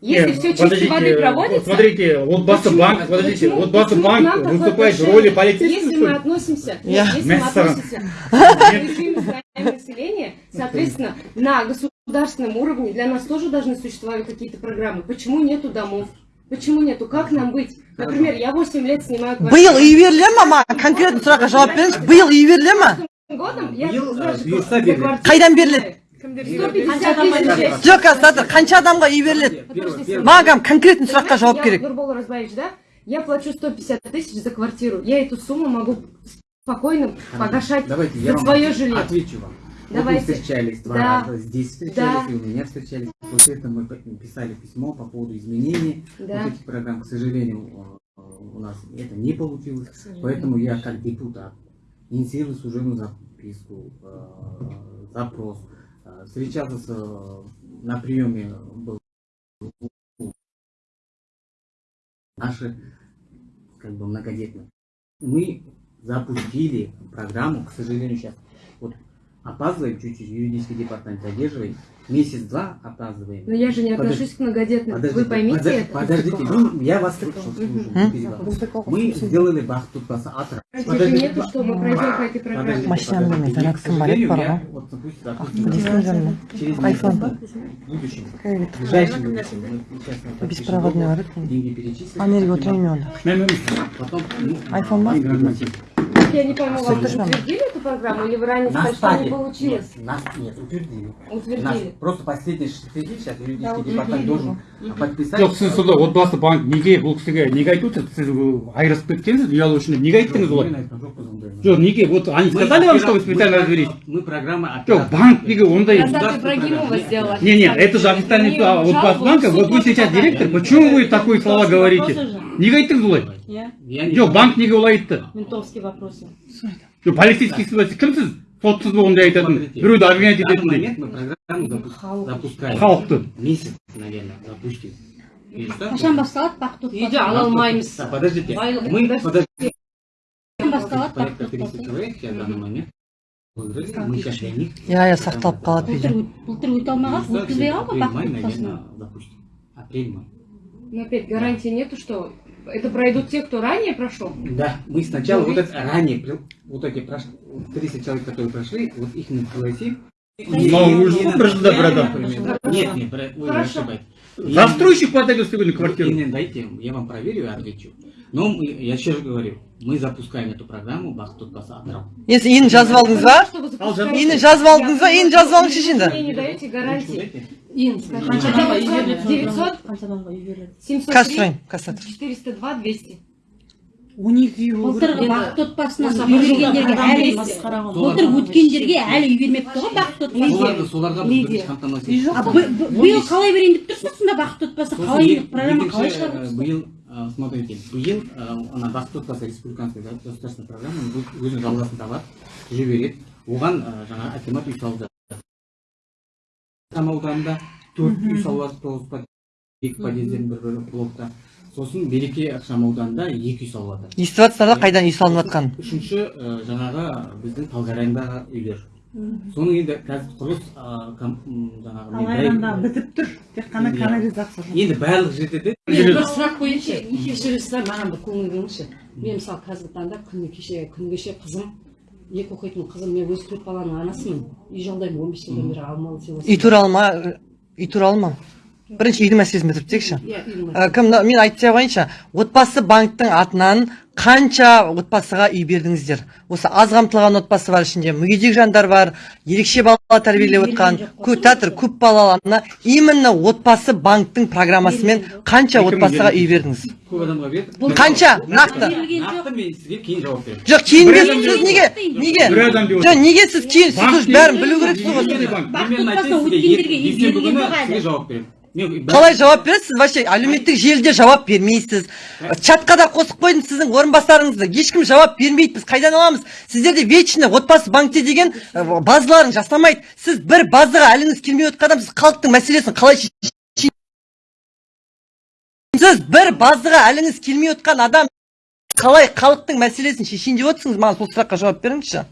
Если Нет, все чистой подождите, воды вот проводится... Смотрите, вот Баса почему- банк, подождите, почему- вот Баса почему к банк нам такое выступает в отношение? роли полицейского, Если что мы ли? относимся, Я- если мы Мессером. относимся к режиму здоровья населения, соответственно, на государственном уровне для нас тоже должны существовать какие-то программы. Почему нету домов? Почему нету? Как нам быть? Например, я 8 лет снимаю биыл үй беріле ма маған конкретно сұраққа жауап беріңізші биыл үй беріле ма годом я Биыл, за- а, за бұйырса квартиру беріледі. Қайдан беріледі? 150 тысяч. жоқ қазір қанша адамға үй беріледі Первый- первый- маған конкретно сұраққа жауап Я, керек Нурбол Разбаевич, да? Я плачу 150 тысяч за квартиру. Я эту сумму могу спокойно погашать Давайте я за вам свое жилье. отвечу вам. Вот Давайте. мы встречались два Да. раза, здесь встречались, Да. и у меня встречались. После этого мы писали письмо по поводу изменений Да. вот этих программ. К сожалению, э, у нас это не получилось. Поэтому я как депутат инициирую служебную записку, э, запрос. Э, на приеме был наши как бы многодетные. Мы запустили программу, к сожалению, сейчас опаздываем чуть-чуть, юридический департамент задерживает, месяц-два опаздываем. Но я же не Подожди- отношусь к многодетным. Подождите, Вы поймите подожди- это. Подождите, ну, я вас слушаю, слушаю, не перебиваю. Мы сделали бахту атра. Здесь же нету, что мы пройдем по этой программе. Подождите, Машинам подождите. емес, зарядкам К сожалению, бар я ғой. вот, допустим, Ах, допустим, телефон жанында. через Айфон. месяц, в будущем, Кредит. в ближайшем будущем, мы сейчас на подпишем Беспроводной договор, бар екен. деньги перечислим. анерго отырайын мен онда Потом, ну, Айфон бар? норматив. Так я не пойму, вам Слышишь, мама? утвердили эту программу или вы ранее На сказали, что не стадии. получилось? Нет, нас нет, утвердили. Нас Утвердили. просто последний штрих сейчас юридический департамент должен подписать. жоқ сіз сонда отбасы банк неге бұл кісіге неге айтып отырсыз сіз ол айырылысып кеткенсіз үй алу үшін неге айттыңыз олай Мен айтқан жоқпыз ондайға. жоқ неге вот они Мы сказали вам что вы мы специально программа- разберись Мы программа жоқ оператора. банк неге ондай Когда ты Ибрагимова сделала? Не, не, это же официальный Мне а, вот жалобу банка. в Вот суд вы сейчас подали. директор, почему вы такие слова говорите? Неге айттыңыз олай? иә. Жоқ банк неге олай айтты? Ментовский вопросы. Жоқ полицейский сіз кімсіз? Сотсыз ба ондай айтатын? Біреуді обвинять ететіндей. мы программу запу- запускаем. халықты. Месяц, наверное, запустим. Қашан басталады бақыт үйде ала алмаймыз. Подождите, мы, подождите, басталады порядка бақыт 300 человек сейчас в данный момент. Мы сейчас для них. иә иә сақталып қалады видео былтыр өте алмаған өткізбей қалды запустим. Апрель-май. Но опять гарантии нету, что это пройдут те, кто ранее прошел. Да, мы сначала Ну, вот это ранее, при- вот эти прошли, 30 человек, которые прошли, вот их мы пригласим. мынау уже Не бір жылда бір адам например. Нет, нет, бра- вы Хорошо. ошибаетесь. застройщик подает сегодня квартиру Не, не, дайте, я вам проверю и отвечу. Но мы- я еще раз говорю, мы запускаем эту программу Бақыт отбасы атырау. енді иіні жазып алдыңыз ба Чтобы Ал, запускать- иіні жазып алдыңыз ба иіні жазып алыңызшы енді Вы не даете гарантии. Дайте. ең қанша адамға үй беріледі 900, қанша адамға үй беріледі 703, қазір сұрайын кассатор 402, 200. он екі үй болу керек былтырғы бақыт отбасынан үй бергендерге әлі былтыр өткендерге әлі үй бермепті ғой бақыт отбасы Соларға, биыл қалай берейін деп тұрсыз сонда бақыт отбасы қалай программа қалай э, шығарып биыл э, смотрите биыл э, ана бақыт отбасы республиканский да, государственная программа бұл өзінің жалғасын табады жүре береді оған э, жаңағы акимат үй салып жатыр Там ауданында төрт үй салып жатыр тоғыз екі подъезден бір бір блокта. Сосын береке ықшам ауданында екі үй салып жатыр естіп жатсыздар да қайдан үй салынып жатқанын үшінші жаңағы біздің талғарайындағы үйлер. Соның енді қазір құрылыс жаңағы дәл- бітіп тұр. Тек қана Иә. канализация енді барлық жерде де мен бір сұрақ қояйыншы кешіріңіздер маған бір көңіл бөліңізші. Мен мысалы қазіргі таңда күні кеше күні кеше қызым екі оқитын қызым мен өзі төрт баланың анасымын. Үй жалдаймын он бес жылдан бері алмалы үй туралы ма? Үй туралы ма? Бірінші үйдің мәселесін бітіріп текші иә кім мына- мен айтып қояйыншы отбасы банктың атынан қанша отбасыға үй бердіңіздер? Осы аз қамтылған отбасы бар ішінде мүгедек жандар бар ерекше бала тәрбиелеп отқан көп тәтір көп балалы ана именно отбасы банктың программасымен қанша отбасыға үй бердіңіз? Көп адамға бердік қанша? нақты? нақты мен сізге кейін жауап беремін. Жоқ кейін сіз неге? Неге? Бір адам деп жоқ неге сіз кейін? Сіз бәрін білу керексіз ғой. сізге өткендерге сізге жауап беремін. Қалай жауап бересіз вообще әлеуметтік желіде жауап бермейсіз чатқа да қосып қойдым сіздің орынбасарыңызды ешкім жауап бермейді біз қайдан аламыз сіздерде вечно отбасы банкте деген базаларын жасамайды сіз бір базаға әліңіз келмей отқан адам сіз халықтың мәселесін қалай сіз бір базаға әліңіз келмей отқан адам қалай халықтың мәселесін шешейін деп отырсыңыз маған сол сұраққа жауап беріңізші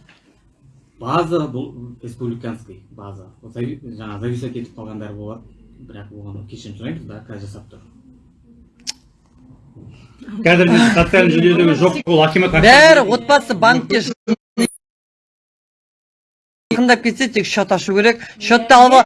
база бұл республиканский база жаңағы зависать етіп қалғандар болады бірақ оған кешірім сұраймыз дока жасап тұр қазір біз социальный жүйедегі жоқ ол акимат бәрі отбасы банкте жақындап кетсе тек счет ашу керек счетты алып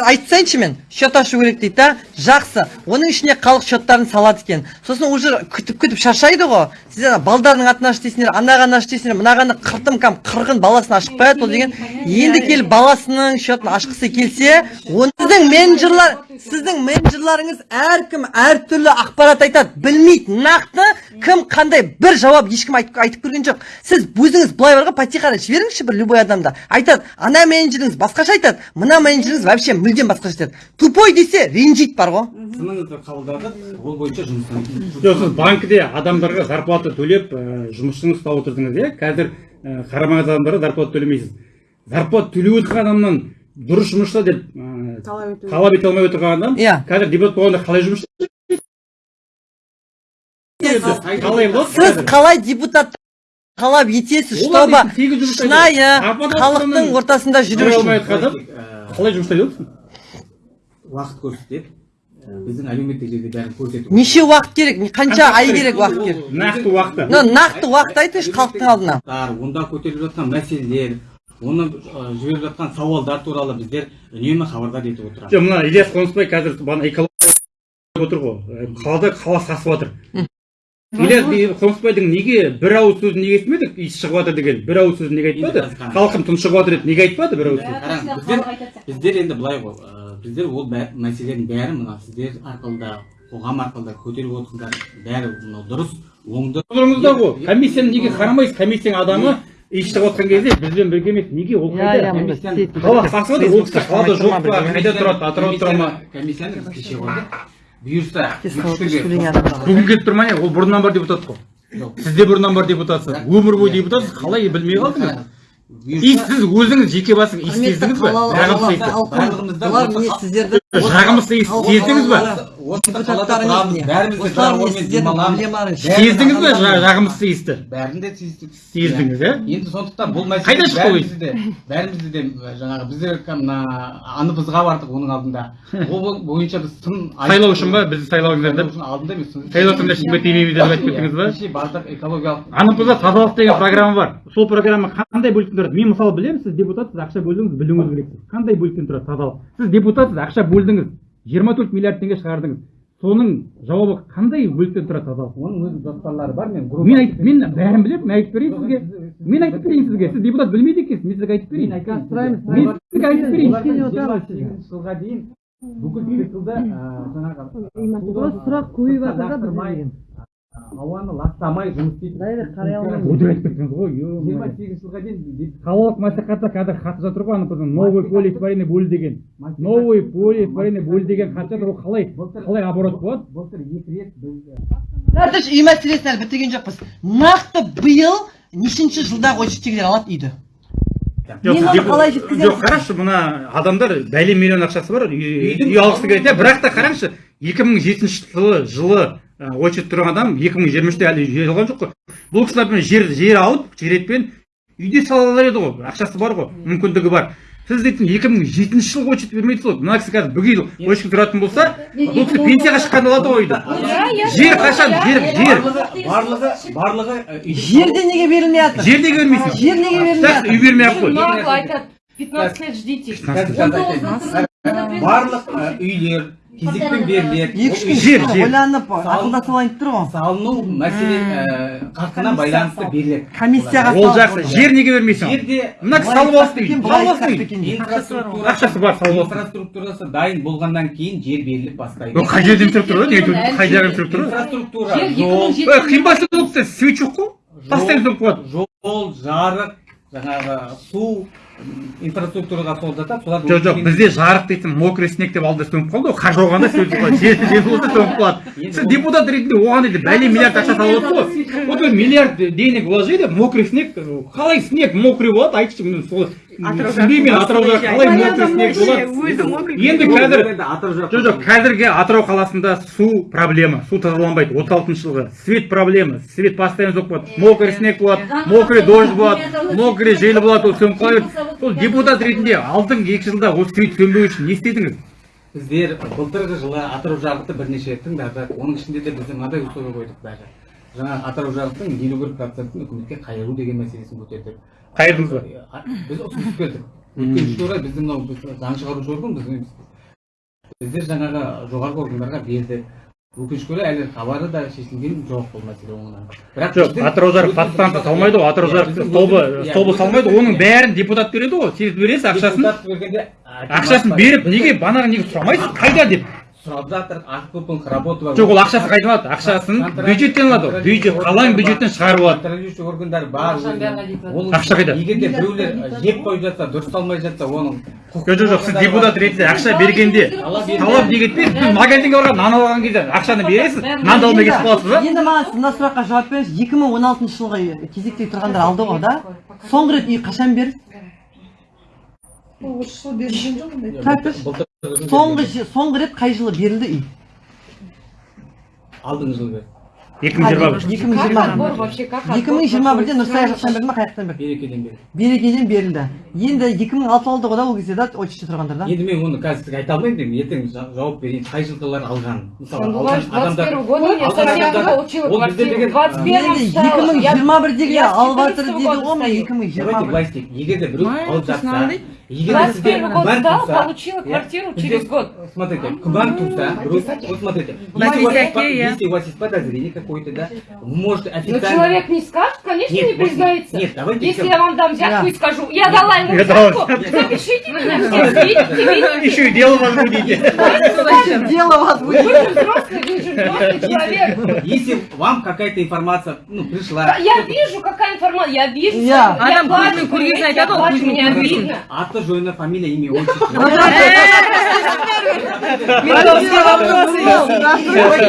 айтсайыншы мен счет ашу керек дейді да? Жақсы. Оның ішіне халық счеттарын салады екен. Сосын уже күтіп күтіп шаршайды ғой. Сіздер ана балдардың атын аш дейсіңдер анаған аш дейсіңдер мынағаны қыртым кәм қырғын баласын ашып қояды ол деген. Енді келіп баласының счетін ашқысы келсе сіздің менеджерлар сіздің менеджерларыңыз әркім әртүрлі ақпарат айтады. Білмейді нақты кім қандай бір жауап ешкім айтып, айтып көрген жоқ. Сіз өзіңіз былай бар ғой потихо жіберіңізші бір любой адамда айтады ана менеджеріңіз басқаша айтады мына менеджеріңіз вообще мүлдем басқаша айтады тупой десе ренжиді бар ғой. Сыныңызды қабылдадық ол бойынша жұмыстан жоқ сіз банкіде адамдарға зарплата төлеп ә, жұмысшыны ұстап отырдыңыз иә? Қазір ә, қарамаған адамдарға зарплата төлемейсіз. Зарплата төлеп отырған адамнан дұрыс жұмысшы деп ә, талап ете алмай отырған адам Иә. қазір депутат болғанда қалай жұмыс қалай болады сіз қалай депутат талап етесіз чтобы жұмыс шынайы халықтың ортасында жүру үшін? Қалай жұмыс отырсың уақыт көрсетеді Э, біздің әлеуметтік жерде бәрін көрсету неше уақыт керек? Не- қанша ай керек уақыт керек? нақты уақыты. Нақты уақыт айтыңызшы халықтың алдына. Онда көтеріліп жатқан мәселелер оны жіберіп жатқан сауалдар туралы біздер үнемі хабардар етіп отырамыз. Жоқ мына ильяс қонысбай қазір бағана экология отыр ғой. Қалада қала сасып жатыр. Или қонысбайдың неге бір ауыз сөзін неге естімедік иіс шығып жатыр деген бір ауыз сөзін неге айтпады халқым тұншығып жатыр еді неге айтпады бір ауыз сөз біздер енді былай ғой ә, біздер ол мәселенің бәрі мына сіздер арқылы да қоғам арқылы да көтеріп отырсыңдар бәрі мынау дұрыс оңды тұрыңызда ғой комиссияны неге қарамайсыз комиссияның адамы иіс шығып жатқан кезде бізбен бірге емес неге ол иә иә қайда қала қасып отыр ол кісі қалада жоқ па қайда тұрады атырауда тұра ма комиссияны біз кеше бұйырса бүгін келіп тұр ма не ол бұрыннан бар депутат қой. Жоқ. сіз де бұрыннан бар депутатсыз өмір бойы депутатсыз қалай білмей қалдыңыз? И сіз өзіңіз жеке иіс құрметті сездіңіз ба жағымсыз иісті жағымсыз иіс сездіңіз ба бәріміз сездіңіз жа- жағымсыз иісті бәрін де сездік сездіңіз иә енді сондықтан бұл мәселе Қайда шықпау бәрімізді де бәрімізді де жаңағы біздер мына аныбызға бардық оның алдында. Ол бойынша біз сын сайлау үшін ба? Бізді сайлауыңыздар сайлау деп? алдында емес. Сайлаусаңдар ешкімге тимейміз деп айтып кеттіңіз ба? Кеше бардық экологиялық анымызда тазалық деген программа бар. Сол программа қандай бөліктен тұрады? Мен мысалы білемін сіз депутатсыз ақша бөлдіңіз білуіңіз керексіз қандай бөліктен тұрады тазалық? Сіз депутатсыз ақша бөлдіңіз. Жиырма төрт миллиард теңге шығардыңыз соның жауабы қандай бөліктен тұрады тазалық оның өз жоспарлары бар мен мен айтып мен бәрін білемін мен айтып берейін сізге. Мен айтып берейін сізге. Сіз депутат білмейді екенсіз мен сізге айтып берейін. Мен сізге айтып берейін. Жылға дейін бүкіл циклда жаңағы сұрақ көбейіп жатыр да ауаны ластамай жұмыс істейтін Дайрек қарай алмаймын. өтірік айтып кеттіңіз ғой жиырма сегізінші жылға дейін қалалық мәслихатта қазір хат жатыр ғой ана новый поле испарения бөлі деген. Новый поле испарения бөлі деген хат жатыр ол қалай қалай оборот болады? Былтыр екі рет біз үй мәселесін әлі бітірген жоқпыз. Нақты биыл нешінші жылдағы очередтегілер алады үйді? Жоқ қарашы мына адамдар бәле миллион ақшасы бар. Үй алғысы келеді. Иә бірақ та қараңызшы екі мың жетінші жылы жылы очередь тұрған адам екі мың жиырма үште әлі үй алған жоқ қой. Бұл кісілер міне жер жер алып жеретпен үйде сала алар еді ғой. Ақшасы бар ғой мүмкіндігі бар. Сіз дейтін екі мың жетінші жылғы очередь бермейсіз ғой. Мына кісі қазір бүге очередь тұратын болса бұл кісі пенсияға шыққанда алады ғой үйді жер қашан? жер жер. барлығы барлығы үй жерде неге берілмей жатыр? жер неге бермейсің жер неге берілмей үй бермей ақ қой. Айтады 15 лет ждите барлық ы, үйлер кезекпен беріледі екі үш күн ойланып ақылдасып алайын тұр ғой. салыну мәселе ы, қарқына байланысты беріледі. Комиссияға ол жақсы жер неге бермейсің? Жерде мына кісі салып алсын дейді салып алсын инфраструктура ақшасы бар салып алсын инфраструктурасы дайын болғаннан кейін жер беріліп бастайды. Ол қай жерде инфраструктура не айтып қай жағы инфраструктура инфраструктура Жер жол 2007 Ой, қимбасы ол кісі свет жоқ қой. Тастайын соғып қояды жол жарық жаңағы су инфраструктураға сол жатады солар жоқ жоқ бізде жарық дейтін мокрый снег деп алды сөніп қалды ғой қар жауғанда сөйтіп қалады жер жер болса сөніп қалады. Сіз депутат ретінде оған енді бәле миллиард ақша салып отырсыз ғой. Вот миллиард денег вложили мокрый снег қалай снег мокрый болады айтшы сол түсінбеймін мен атырауда қалай мокрый снег болады енді қазір жоқ жоқ қазіргі атырау қаласында су проблема су тазаланбайды отыз алтыншы жылғы свет проблема свет постоянно жоқ болады. Мокрый снег болады мокрый дождь болады мокрый жел болады ол сөніп қала береді сол депутат ретінде алдыңғы екі жылда осы свет сөнбеу үшін не істедіңіз? Біздер былтырғы жылы атырау жарықты бірнеше рет тыңдадық. Оның ішінде де біз мынадай условие қойдық даже жаңағы атырау жарықтың елу бір процентін үкіметке қайыру деген мәселесін көтердік. Қайырдыңыз ба? А, біз ұсыныс бердік өкінішке орай біздің мынау біз заң шығарушы орган біз біздер жаңағы жоғарғы органдарға бердік өкінішке орай әлі хабары да шешілген жоқ бұл мәселе оңынан бірақ жоқ атырау жарық подстанция салмайды ғой атырау столбы өзіміз- иә, столбы салмайды ғой оның бәрін депутат береді ғой сіз бересіз ақшасын. депутат бергенде ақшасын беріп неге банағы неге сұрамайсыз? Қайда деп? Сұрап жатыр акппың работы бар. Жоқ ол ақшасы қайдан алады ақшасын бюджеттен алады. ғой бюджет қаланың бюджеттен шығарып алады. контролирующий органдар бар. Ол Ақша қайда? егер де біреулер жеп қойып жатса дұрыс салмай жатса оның жоқ жоқ жоқ сіз депутат ретінде ақша бергенде талап неге етпейсіз сіз магазинге барған нан алған кезде ақшаны бересіз? Нанды алмай кетіп қаласыз ба енді маған мына сұраққа жауап беріңіз. екі мың он алтыншы жылғы кезекте тұрғандар алды ғой да соңғы рет үй қашан берді? Осы жылы берілген жоқ ондай тәтіш соңғы соңғы рет қай жылы берілді үй? Алдыңғы жылы екі мың жиырма бір. Екі мың жиырма отбор вообще как екі мың жиырма бірде нұрсая жақтан берді ма қай жақтан берді берекеден берді берекеден берілді. Енді екі мың алты алды ғой да ол кезде да очередьте тұрғандар да? Енді мен оны қазір сізге айта алмаймын деймін ертең жа- жауап берейін. Қай жылғылар алған? Мысалы Он алған говорит, 21 года я алған совсем адамдар- получила ол бізде квартиру. деген- 21 енді стала. екі мың жиырма с алып жатыр 14 дейді ғой стою. екі мың жиырма давайте былай істейік. Егер де біреу алып жатса андай. егер де сізге 21 год күмән сдал, туса получила иә, квартиру бізде- через год. смотрите күмән туса біреу вот смотрите На если у вас десятке, есть- иә. если у вас есть подозрение какое какой-то, да, вы можете Но официально... человек не скажет, конечно, Нет, не вот признается. Нет, давайте Если всё- я вам дам взятку Да. и скажу, я дала ему Я дала взятку, запишите меня, все видите, видите. Еще и дело возбудите. Дело вас будет. Вы же взрослый, вы же взрослый человек. Если вам какая-то информация, ну, пришла... Да, Я вижу, какая информация, я вижу, Я. я плачу, понимаете, я плачу, мне обидно. Аты, жөні, фамилия, имя, отчество.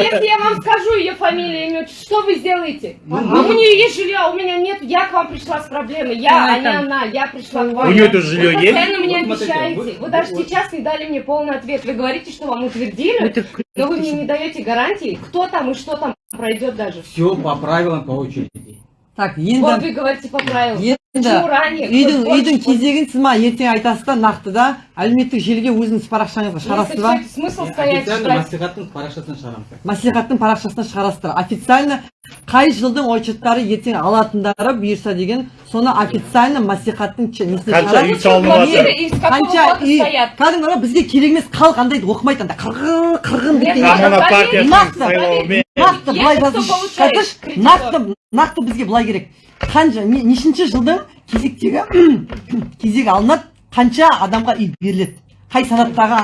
Если я вам скажу ее фамилию, имя, отчество, что вы сделаете? А у нее есть жилье, а у меня нет, я к вам пришла с проблемой, я, а не она, я пришла к вам. У нее тоже жилье Вы есть? постоянно мне обещаете. вы- Вы даже сейчас не дали мне полный ответ. Вы говорите, что вам утвердили, но вы мне не даете гарантии, кто там и что там пройдет даже. Все по правилам, по очереди. Так, Вот енді вы говорите по правилам. енді үйдің үйдің кезегін сіз ма? Ертең айтасыз да нақты да? Әлеуметтік желіге өзіңіз парақшаңызға шығарасыз ба? смысл стоять маслихаттың парақшасынан шығарамыз. мәслихаттың парақшасына шығарасыздар. Официально қай жылдың отчеттары ертең алатындары бұйырса деген соны официально маслихаттың несіне Қанша үй қанша кәдімгі бізге керек емес халық андайды оқымайды анда қырғын қырғын нақты, нақты былай нақты нақты бізге былай керек қанша не- нешінші жылдың кезектегі кезегі алынады қанша адамға үй беріледі қай санаттағы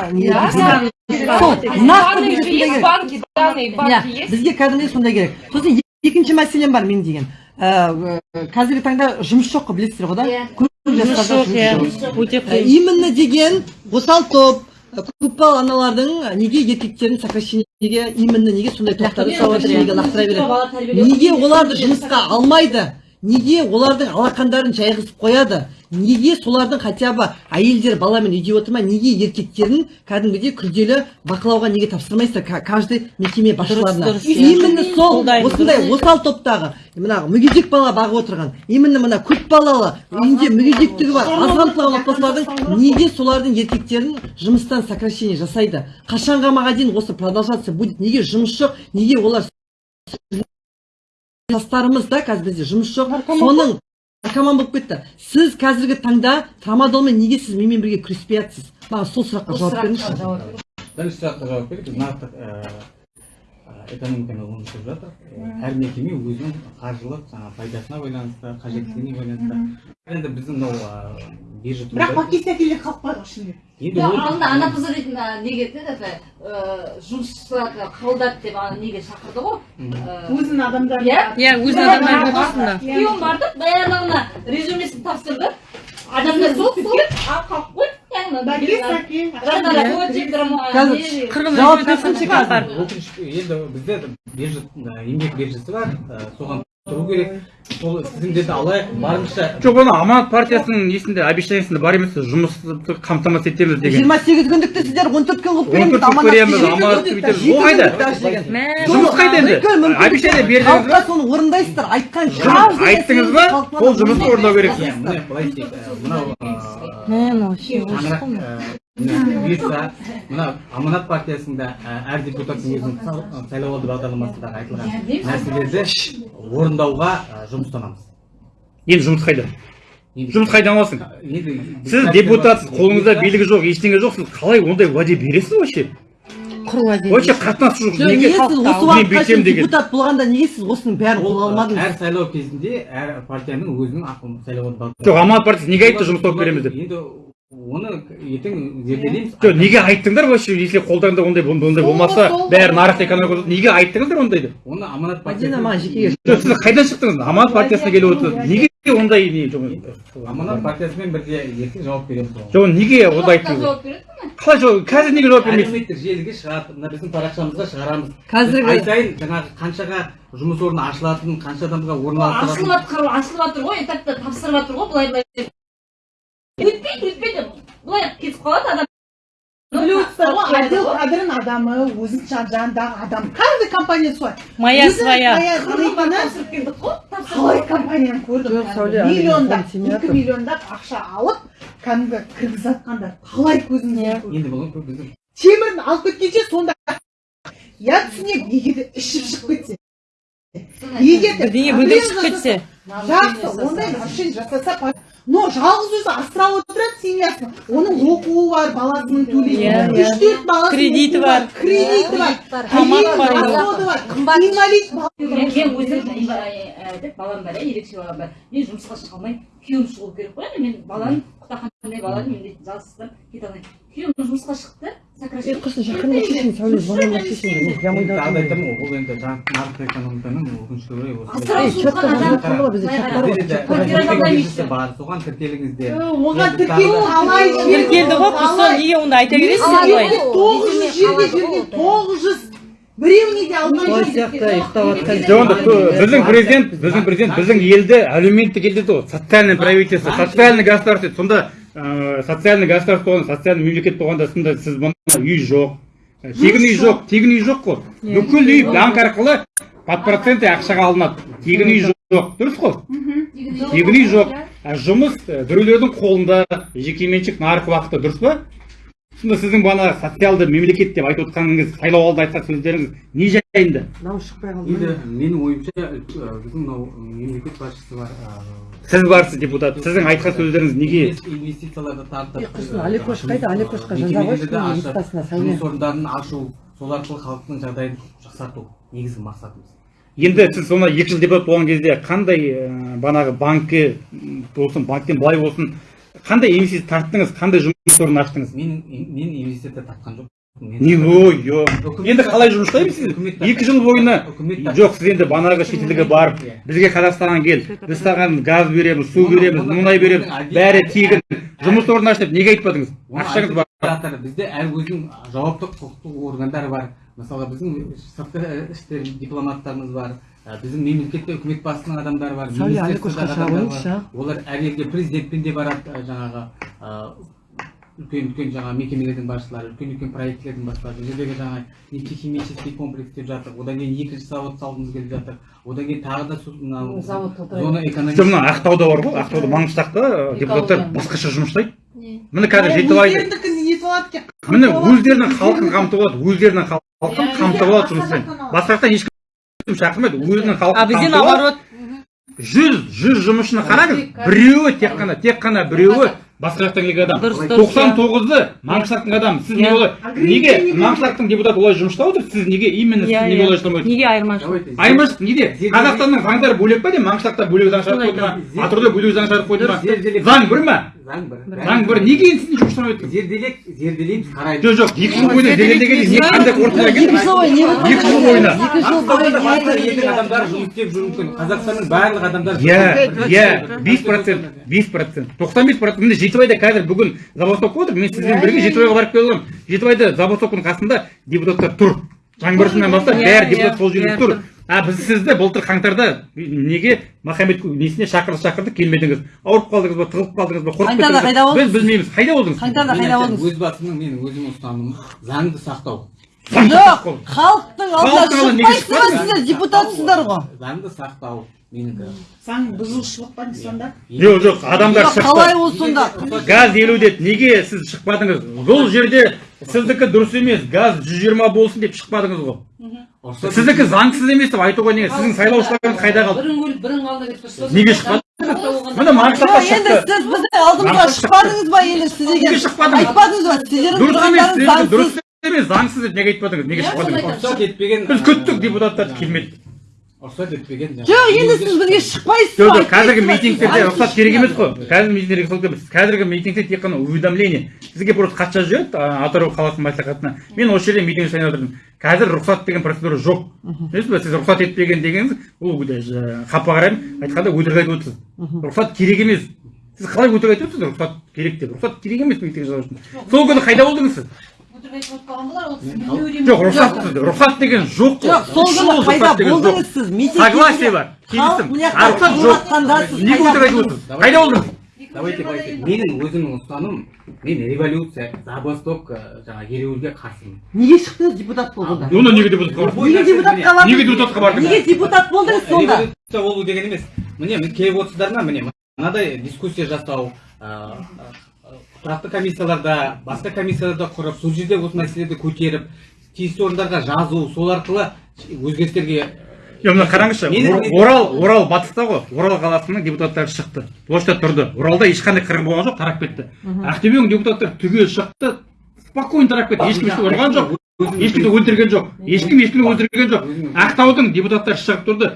сол нақты бізге иә кәдімгідей сондай керек сосын екінші мәселем бар мен деген Ә, ә, қазіргі таңда жұмыс жоқ қой білесіздер ғой да? Көп жастарда жұмыс жоқ Ә, именно деген осал топ көпбалалы аналардың неге еркектерін сокращениеге именно неге сондай топтарды сокращениеге лақтыра береді? Неге оларды жұмысқа алмайды? Неге олардың алақандарын жайғызып қояды? Неге солардың хотя бы әйелдер баламен үйде отырмай неге еркектерін кәдімгідей күрделі бақылауға неге тапсырмайсыздар ка- каждый мекеме басшыларына? именно сол осындай осал топтағы мына мүгедек бала бағып отырған именно мына көпбалалы үйінде мүгедектігі бар аз қамтылған отбасылардың неге солардың еркектерін жұмыстан сокращение жасайды? Қашанға магазин осы продолжаться будет. Неге жұмыс жоқ? Неге олар жастарымыз да қазір бізде жұмыс жоқ. Соның наркоман болып кетті. Сіз қазіргі таңда трамадолмен неге сіз менімен бірге күреспей жатсыз маған сол сұраққа жауап беріңізші. бірінші сұраққа жауап берейік. Нарықтық ә, ә, экономиканы өмір жатыр. Әр мекеме өзінің қаржылық жаңағы пайдасына байланысты қажеттілігіне байланысты. Енді біздің мынау биржа бірақ турында- пакет сәкелер қалып қойған енді ол анда ана қызы дейтін неге еді жұмысшыларды қабылдады деп ана неге шақырды ғой. Өзінің адамдары иә? иә өзінің адамдары қосында күйеуім барды баяғыда резюмесін тапсырды. Адамдар сол сол а қалып қойды қазір енді бізде биржа еңбек биржасы бар соған тұру керек сол тізімдерді алайық барынша жоқ оны аманат партиясының несінде обещаниесінде бар емес жұмысты қамтамасыз етеміз деген жиырма сегіз күндікті сіздер он төрт күн қылып 14 береміз күн көреміз, аманат бүйтеміз. Ол қайда? жұмыс қайда енді обещание бердіңіз халыққа ба соны орындайсыздар айтқан жұмыс айттыңыз ба сол жұмысты орындау иә, керексіз міне былай істейік ә, мынау ә, шаңырақ ә, мына бұйырса мына аманат партиясында ә, әр депутаттың өзінің сайлауалды бағдарламасындағы айтылған нәрселерді орындауға жұмыстанамыз. Енді жұмыс қайда? Енді- жұмыс қайдан аласың сіз депутатсыз қолыңызда билігі жоқ ештеңе жоқ сіз қалай ондай уәде бересіз вообще? Вообще қатынасы жоқ неге сіз осы уақытқа депутат болғанда неге сіз осының бәрін ол қолға әр алмадыңыз сайлау кезінде әр партияның өзінің бағдарламасы жоқ аманат партиясы неге айтты жұмыс тауып береміз деп? Енді оны ертең зерделейміз. Жоқ неге айттыңдар вообще? Если қолдарыңда ондай ондай болмаса бәрі нарық экономика неге айттыңыздар ондай деп оны аманат партиясы маған жекеге жоқ сіз қайдан шықтыңыз? Аманат партиясына келіп отырсыз. Неге ондай не жоқ аманат партиясымен бірге ертең жауап береміз оған. Жоқ неге ондай айттыңыз? жауап береді қалай жауап қазір неге жауап бермейсіз? Әлеуметтік желіге шығады мына біздің парақшамызға шығарамыз. Қазіргі- ай сайын жаңағы қаншаға жұмыс орны ашылатынын қанша адамға орналастыратын ашылып жатыр ашылып жатыр ғой. Этапта тапсырып жатыр ғой былай былай деп. Өтпейді өтпейді былай кетіп қалады адам біліп отырсыздар ғой отдел кадрын адамы өзінің жан- жанындағы адам каждый компания солай моя своя қалай компанияны көрдім Жоқ, Сәуле, кәдімгі миллиондап екі миллиондап ақша алып кәдімгі кіргізіп жатқандар қалай көзімізбен көрдік енді бұл біздің темірін алып кеткенше сонда я түсінемін егер де ішіп шығып кетсе егер де бірдеңе бүлдіріп шығып кетсе жақсы ондай машина жасаса но жалғыз өзі асырап отырады семьясын оның оқуы бар баласының Иә, төлейтін иә. үш төрт баласының Кредиті бар. кредиті бар. Тамақ бар, расходы бар. Инвалид мен өзім деп балам бар иә ерекше балам бар. Мен жұмысқа шыға алмаймын күйеуім шығу керек қой енді мен баланы құтақандай баланы мен де жалғызсыздап кете алмаймын. Күйеуім жұмысқа шықты сокращение. Жақында шешін сәуле шешін айтамын ғой, ол енді нарықтық экономиканың өкінішке орай бар соған тіркеліңіздер оған қалай тіркелді ғой неге онда айта тоғыз жүз жүрген тоғыз жүз біреуіне де алмай сияқты ұйықтап жатқан жоқ онда біздің президент біздің президент біздің елді әлеуметтік ел деді ғой социальное правительство социальный государство деді сонда ә, социальный государство болғанда социальный мемлекет болғанда сонда сіз үй жоқ ә, тегін үй жоқ тегін үй жоқ қой бүкіл үй банк арқылы под проценті ақшаға алынады тегін үй жоқ дұрыс қой. Үй жоқ. Жұмыс ә, біреулердің қолында жекеменшік нарық уақыты дұрыс па? Сонда сіздің бағана социалды мемлекет деп айтып отқаныңыз сайлау алды айтқан сөздеріңіз не жайында? Дауыс шықпай қалды енді менің ойымша ә, біздің мынау мемлекет басшысы бар сіз барсыз депутат. Сіздің айтқан сөздеріңіз неге? Инвес- инвестицияларды тартып құрсын алекош қайда алекошқа жаза қойшы жұмыс орындарын ашу сол арқылы халықтың жағдайын жақсарту негізгі мақсатымыз. Енді сіз соны екі жыл депутат болған кезде қандай ә, бағанағы банкі м, болсын банктен былай болсын қандай инвестиция тарттыңыз қандай жұмыс орнын аштыңыз? Мен мен инвестиция тапқан жоқпын. Не ой енді қалай жұмыс жасаймыз сіз? Екі жыл бойына жоқ сіз енді бағанағы шетелге барып бізге қазақстанға кел біз саған газ береміз су береміз мұнай береміз. бәрі тегін. жұмыс орнын аш деп неге айтпадыңыз? Ақшаңыз бар. жатыр. бізде әр өзінің жауапты құқықтық органдар бар. Мысалы біздің сыртқы істер дипломаттарымыз бар біздің мемлекетте үкімет басының адамдары бар олар әр елге президентпен де барады жаңағы үлкен үлкен жаңағы мекемелердің басшылары үлкен үлкен проектілердің басшылары. Бұл жердегі жаңағы нефтехимический комплекс деп жатыр одан кейін екінші завод салғымыз келіп жатыр. Одан кейін тағы да мынау Завод зона жоқ экономики мына ақтауда бар ғой ақтауда маңғыштақта депутаттар басқаша жұмыс жасайды. Міне қазір нетіп алады екен. міне өздерінің халқын қамтып алады өздерінің халқын қамтып алады жұмыспен басқа жақтан ешкім шақырмайды. Өзінің а халқын бізде қамтып алады. наоборот. Жүз жүз жұмысшыны қараңыз. Біреуі тек қана тек қана біреуі басқа жақтан келген адам тоқсан тоғызы маңғыштақтың адамы сіз не Иә. олай неге маңғыштақтың депутаты олай жұмыс жасап отыр сіз неге именно сіз иә неге олай иә жасамайсыз неге айырмашылық? Айырмашылық неде қазақстанның заңдары бөлек па не маңғыштақта бөлек заң шығарып қойды ма? атырауда бөлек заң шығарып қойды ма? заң бір ма? Заң бір. Заң бір. Неге енді сіз жұмыс жасамай отырсыз зерделеп зерделейміз қараймыз. Жоқ жоқ. Екі жыл бойына зерделегенде не қандай қорытындыға екі келдіңіз екі жыл бойына. Екі жыл бойы Ақтауда не басқа болды? елдің адамдары жұмыс істеп жүруі мүмкін. Қазақстанның барлық адамдары иә иә. бес процент. Бес процент. тоқсан бес процент. Міне жетібайда қазір бүгін забастовка отыр мен сізбен бірге жетібайға барып келе аламын. Жетібайда забастовканың қасында депутаттар тұр. Жаңбыршынан бастап Иә, бәрі иә, депутат сол жерде тұр. а біз сізді былтыр қаңтарда неге махамбет несіне шақырды шақырды келмедіңіз? Ауырып қалдыңыз ба тығылып қалдыңыз ба қорқып Қаңтарда қайда болдыңыз? біз білмейміз. Қайда болдыңыз? Қаңтарда қайда болдыңыз? өз басымның менің өзімнің ұстанымым заңды сақтау. Жоқ халықтың алдына шықпайсыздар ба сіздер депутатсыздар ғой? Заңды сақтау. Менікі. Заң бұзушылық па сонда? Жоқ жоқ адамдар шықты қалай ол сонда? Газ елу деді неге сіз шықпадыңыз? Бұл жерде сіздікі дұрыс емес газ жүз жиырма болсын деп шықпадыңыз ғой. Сіздікі заңсыз емес деп айтуға не? Сіздің сайлаушыларыңыз қайда қалды? Бірің өліп бірің қалды деп тұрсыз неге шықпады міне маңғыштақта жоқ енді шықты. Сіз біздің алдымызға шықпадыңыз ба енді сіз Неге шықпадыңыз? айтпадыңыз ба? Сіздердің дұрыс емес тұрғандарыңыз заңсыз дұрыс емес заңсыз деп неге айтпадыңыз? Неге Иә, шықпадыңыз? біз күттік депутаттар келмеді. Рұқсат етпеген жоқ енді сіз бізге шықпайсыз жоқ қазіргі митингтерде рұқсат керек емес қой. Қазіргі митингтерге рұқсат емес. Қазіргі митингте тек қана уведомление. Сізге просто хат жазып жібереді атырау қаласының мәслихатына. Мен осы жерде митинг жасайын отырмын қазір рұқсат деген процедура жоқ. Білесіз ба сіз рұқсат етпеген дегеніңіз ол қапа қараймын айтқанда өтірік айтып отырсыз. Рұқсат керек емес. Сіз қалай өтірік айтып отырсыз? Рұқсат керек деп. Рұқсат керек емес митинг жасау үшін. Сол күні қайда болдыңыз сіз? Өтірік айтып отпаған болар ол сіздің жоқ рұқсат рұқсат деген жоқ қой. Жоқ сол күні жоқ. болдыңыз сіз? митинг согласие бар келістім мына а рұқсат жоқ. неге қайда өтірік айтып отырсыз? Қайда болдыңыз давайте давайте менің өзімнің ұстанымым мен революция забастовка жаңағы ереуілге қарсымын. Неге шықтыңыз депутат болғанда? Онда неге депутатқа бардыңыз? неге депутатқа бардыңыз неге депутатқа бардыңыз? Неге депутат болдыңыз сонда? революция болу деген емес. Міне мен келіп отырсыздар ма? Міне мынадай дискуссия жасау тұрақты комиссияларда басқа комиссияларда құрып сол жерде осы мәселелерді көтеріп тиісті орындарға жазу сол арқылы өзгерістерге жоқ мына қараңызшы орал орал батыста ғой орал қаласының депутаттары шықты. Площадьта тұрды. Оралда ешқандай қырғын болған жоқ тарап кетті. Ақтөбенің депутаттары түгел шықты спокойно тарап кетті. Ешкім ешкім ұрған жоқ ешкімді өлтірген жоқ. Ешкім ешкімді өлтірген жоқ. Ақтаудың депутаттары шығып тұрды.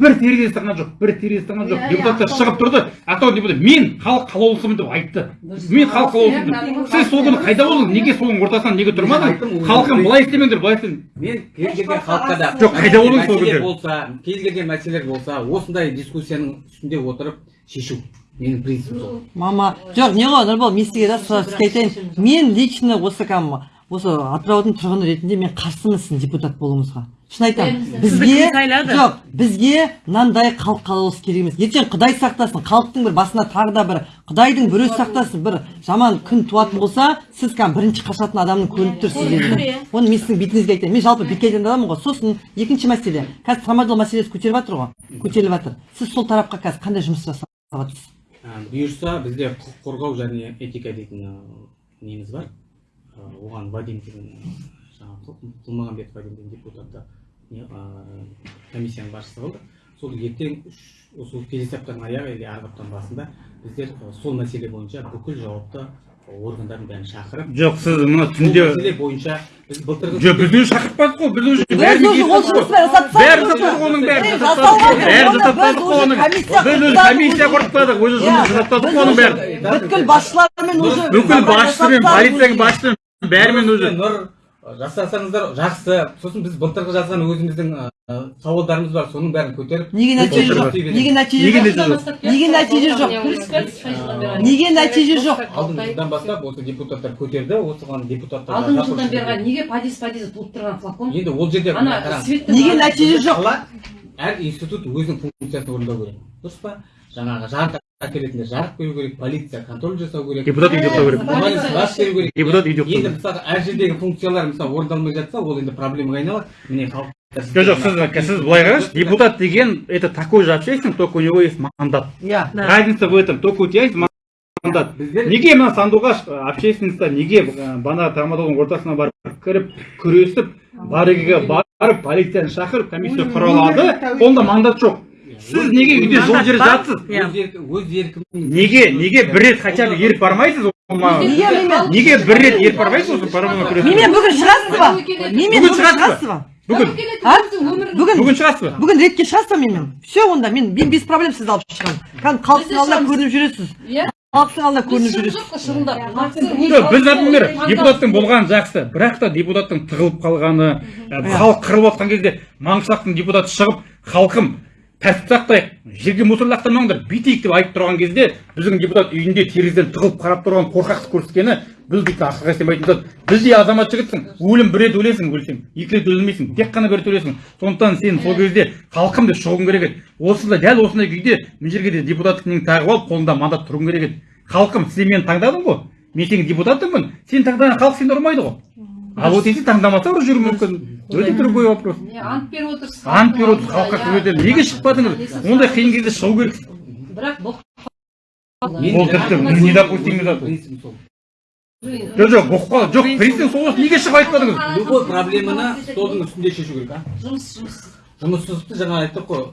Бір терезе сырған жоқ бір терезе сырған жоқ. Депутаттар шығып тұрды. Ақтау депутат мен халық қалаулысымын деп айтты мен халық қалаулысымын деп сіз сол күні қайда болдыңыз? Неге соның ортасынан неге тұрмадыңыз? халқым былай істемеңдер былай істемеңдер мен кез келген халыққа да Жоқ, қайда болдың сол болса кез келген мәселелер болса осындай дискуссияның үстінде отырып шешу менің принципім сол. Мама жоқ не ғой нұрбол мен сізге да сізге айтайын мен лично осы кәдімгі осы атыраудың тұрғыны ретінде мен қарсымын сіздің депутат болуыңызға. Шын айтамын. Бізге жоқ бізге мынандай халық қалаулысы керек емес. Ертең құдай сақтасын халықтың бір басына тағы да бір құдайдың бір өзі сақтасын бір жаман күн туатын болса сіз кәдімгі бірінші қашатын адамның көрініп тұр сіздерде оны мен сіздің бетіңізге айтайын. Мен жалпы бетке айтатын адаммын ғой. Сосын екінші мәселе. Қазір трамадол мәселесі көтеріп жатыр ғой. Көтеріліп жатыр. Сіз сол тарапқа қазір қандай жұмыс жасап жатырсыз Ә, бұйырса бізде құқық қорғау және этика дейтін неміз бар. Оған вадим деген жаңағы Құл- құлмағанбет вадим деген депутатты комиссияның басшысы болды. Сол ертең үш- осы келесі аптаның аяғы или арғы аптаның басында біздер сол мәселе бойынша бүкіл жауапты органдардың бәрін шақырып жоқ сіз мына түнде мәселе бойынша біз былтырғы жоқ біз өзі шақыртпадық қой біз уже бәрін уже оның қой уже оның. біз өзі комиссия құртпадық өзі жұмыс жасаттадық қой оның бәрін бүткіл басшылармен уже бүкіл басшысымен полицияның басшысымен бәрімен өзі. Нұр жасасаңыздар жақсы. Сосын біз былтырғы жазған өзіміздің ә, сауалдарымыз бар соның бәрін көтеріп неге нәтиже жоқ? неге нәтиже Неге жоқ? неге нәтиже жоқ? Неге нәтиже жоқ? алдыңғы жылдан бастап осы депутаттар көтерді осыған депутаттар алдыңғы жылдан бері неге подъезд подъезд туып тұрған флакон? Енді ол жерде неге нәтиже жоқ? Әр институт өзінің функциясын орындау керек. Дұрыс па? Жаңағы жарық әкелетіндер жарық беру керек полиция контроль жасау керек депутат үйде ұстау керек беру керек депутат үйде ұстау енді мысалы әр жердегі функциялар мысалы орындалмай жатса ол енді проблемаға айналады міне халық жоқ жоқ сіз сіз былай қараңызшы депутат деген это такой же общественник только у него есть мандат. Иә разница в этом только у тебя есть мандат. Неге мына сандуғаш ә, общественностьта неге бана трамадолдың ортасына барып кіріп күресіп барыгіге барып полицияны шақырып комиссия құра алады онда мандат жоқ сіз неге үйде жол жерде жатсыз? Өз еркім өз неге неге бір рет хотя бы еріп бармайсыз неге бір рет еріп бармайсыз менімен бүгін шығасыз ба? бүгін шығасыз ба? бүгін. Бүгін бүгін? Шығасыз ба? Бүгін ретке шығасыз ба менімен? Все онда мен мен без проблем сізді алып шығамын. Кәдімгі халықтың алдында көрініп жүресіз. Иә. Халықтың алдында көрініп жүресіз. жоқ біз например депутаттың болғаны жақсы. Бірақ та депутаттың тығылып қалғаны халық қырылып жатқан кезде маңғышлақтың депутаты шығып халқым тәртіп сақтайық жерге мусор лақтырмаңдар бүйтейік деп айтып тұрған кезде біздің депутат үйінде терезеден тығылып қарап тұрған қорқақтық көрсеткені біз бүйтіп ақылға сыймайтын зат. Біз де азамат жігітсің өлім бір рет өлесің өлсең екі рет өлмейсің тек қана бір рет өлесің. Сондықтан сен сол кезде халқым деп шығуың керек еді. Осындай дәл осындай күйде мына жерге де депутаттық неңді тағып алып қолыңда мандат тұруың керек еді. Халқым сен мені таңдадың ғой. Мен сенің депутатыңмын сен таңдаған халық сені ұрмайды ғой. А вот если таңдамаса ұрып жүруі мүмкін өте другой вопрос. Не ант беріп отырсыз ант беріп отырсыз халыққа етемін неге шықпадыңыз ондай қиын кезде шығу керексіз бірақ бұл ол тіпті недопустимый зат жоқ жоқ бұқып қалды жоқ президент сол неге шығып айтпадыңыз любой проблеманы столдың үстінде шешу керек а? Жұмыс жұмыс жұмыссыздықты жаңа айттық қой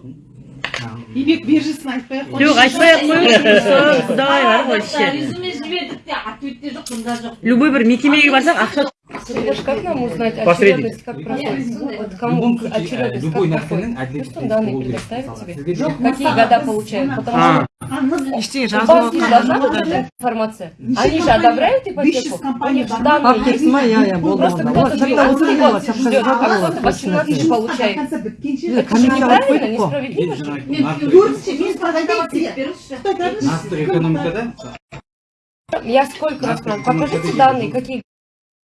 демек биржасын айтпай ақ қойшы жоқ айтпай ақ қойыңызшы құдай бар ғой вообще. Резюме жібердік те ответте жоқ мында жоқ любой бір мекемеге барсақ ақша Сереж, как нам узнать Посредник. очередность, как Нет, проходит? ну, Вот В кому любом случае, очередность э, любой как нәрсенің проходит? әділет Пусть он данные болу керек. предоставит Мысалы, тебе. сізге жоқ Какие года получают? Потому а ештеңе У жазып вас не должна алған быть эта информация. Неше Они же компания- одобряют 500 ипотеку? У компания них же бар. данные папкасы есть. ма иә иә болды Просто болды кто-то ол же шақта один отырып год алады ждет, а шапкасы кто-то 18 тысяч получает. Конца біткенше Е, Это же комиссия неправильно, қойып қой. несправедливо. енді жаңа мен нарықтық- көріңізші мен саған айтайын сізге беріңізші Қытайдағы нарықтық экономикада Я сколько раз спрашивала, покажите данные, какие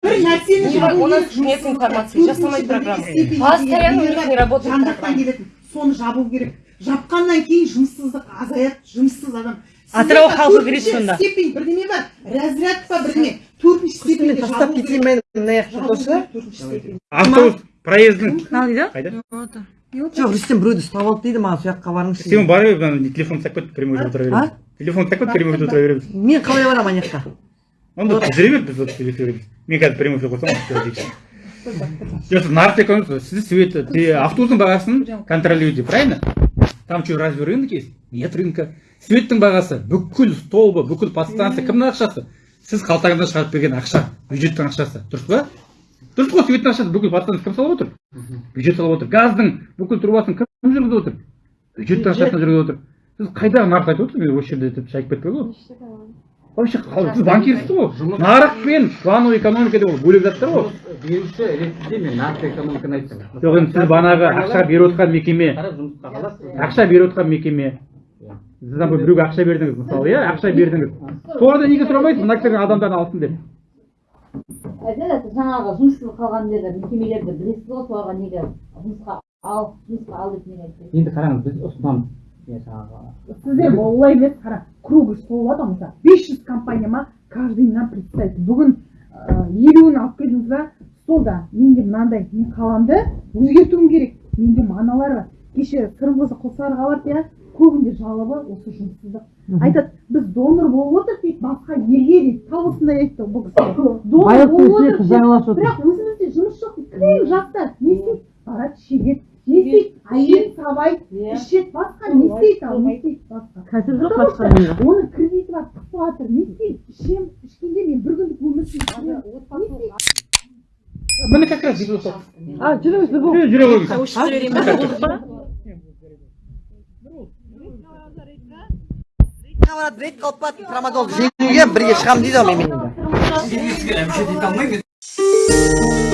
бір нәрсені У нас нет информации, жасамайды программа. степень Постоянно у них бар, не работает жан жақтан программа. келетін. Соны жабу керек. Жапқаннан кейін жұмыссыздық азаяды жұмыссыз адам. Атырау халқы сонда. степень бірдеңе бар разряд па бірдеңе төртінші степеньде тастап кетейін мен мына жақта степень автобус дейді қайда? Жоқ рүстем біреуді ұстап алды дейді маған сол жаққа барыңызшы бер ана телефон ұстап кет прямой отыра а? береміз телефон ұстап кет прямой отыра береміз мен қалай барамын ана жаққа онда жүре бер біз мен қазір прямой эфир қойсам жоқ нарық экономикасы сіз свет те- автобустың бағасын контролируете правильно? Там что разве рынок есть? Нет рынка. Светтің бағасы бүкіл столбы бүкіл подстанция. Кімнің ақшасы? Сіз қалтаңыздан шығарып берген ақша бюджеттің ақшасы. Дұрыс па? Дұрыс қой светтің ақшасы. Бүкіл подстанция кім салып отыр? Бюджет салып отыр. Газдың бүкіл трубасын кім жүргізіп отыр? Бюджеттің ақшасына жүргізіп отыр. Сіз қайдағы нарықты айтып отырсыз? Мен осы жерде деп шайып кетпей ғой. Вообще сіз банкирсіз ғой нарық пен плановый экономика деп ол бөлек заттар ғой. Беруші ретінде мен нақты экономиканы айттым жоқ енді сіз бағанағы ақша беріп отқан мекеме? Қарап жұмысқа қаласыз ақша беріп отқан мекеме. Сіз біреуге ақша бердіңіз мысалы иә? Ақша бердіңіз. Солардан неге сұрамайсыз мына кісілердің адамдарын алсын деп. Жаңағы жұмыссыз қалған нелер мекемелерді білесіз ғой соларға неге жұмысқа ал жұмысқа ал деп неге айтпайсыз енді қараңыз біз ұсынамыз. Мен олай емес. Қара круглый стол болады ғой мысалы бес жүз компания ма каждый нам представить. Бүгін елуін алып келдіңіз ба? Столда менде мынандай мен қаламды өзгертуім керек. Менде мыналар бар. Кеше сырымқызы құлсарыға барды иә. Көбінде жалобы осы жұмыссыздық. Айтады біз донор болып отырмық дейді басқа елге дейді тап осындай айтты бұл кісі. Бірақ өзімізде жұмыс жоқ дейді. Жастар не істейді барады шегеді. Не істейді әйел сабайды ішеді басқа не істейді ал не істейді басқа жоқ оның кредиті бар тықпы жатыр не істейді ішемін ішкенде мен бір күндік өмір сүремін міне как раз а жүріңіз любовь Жүре жүре қойыңыз Тауышып жіберейін ба барады рейд қалып барады трамадол жеңуге бірге шығамын дейді ғой мен алмаймын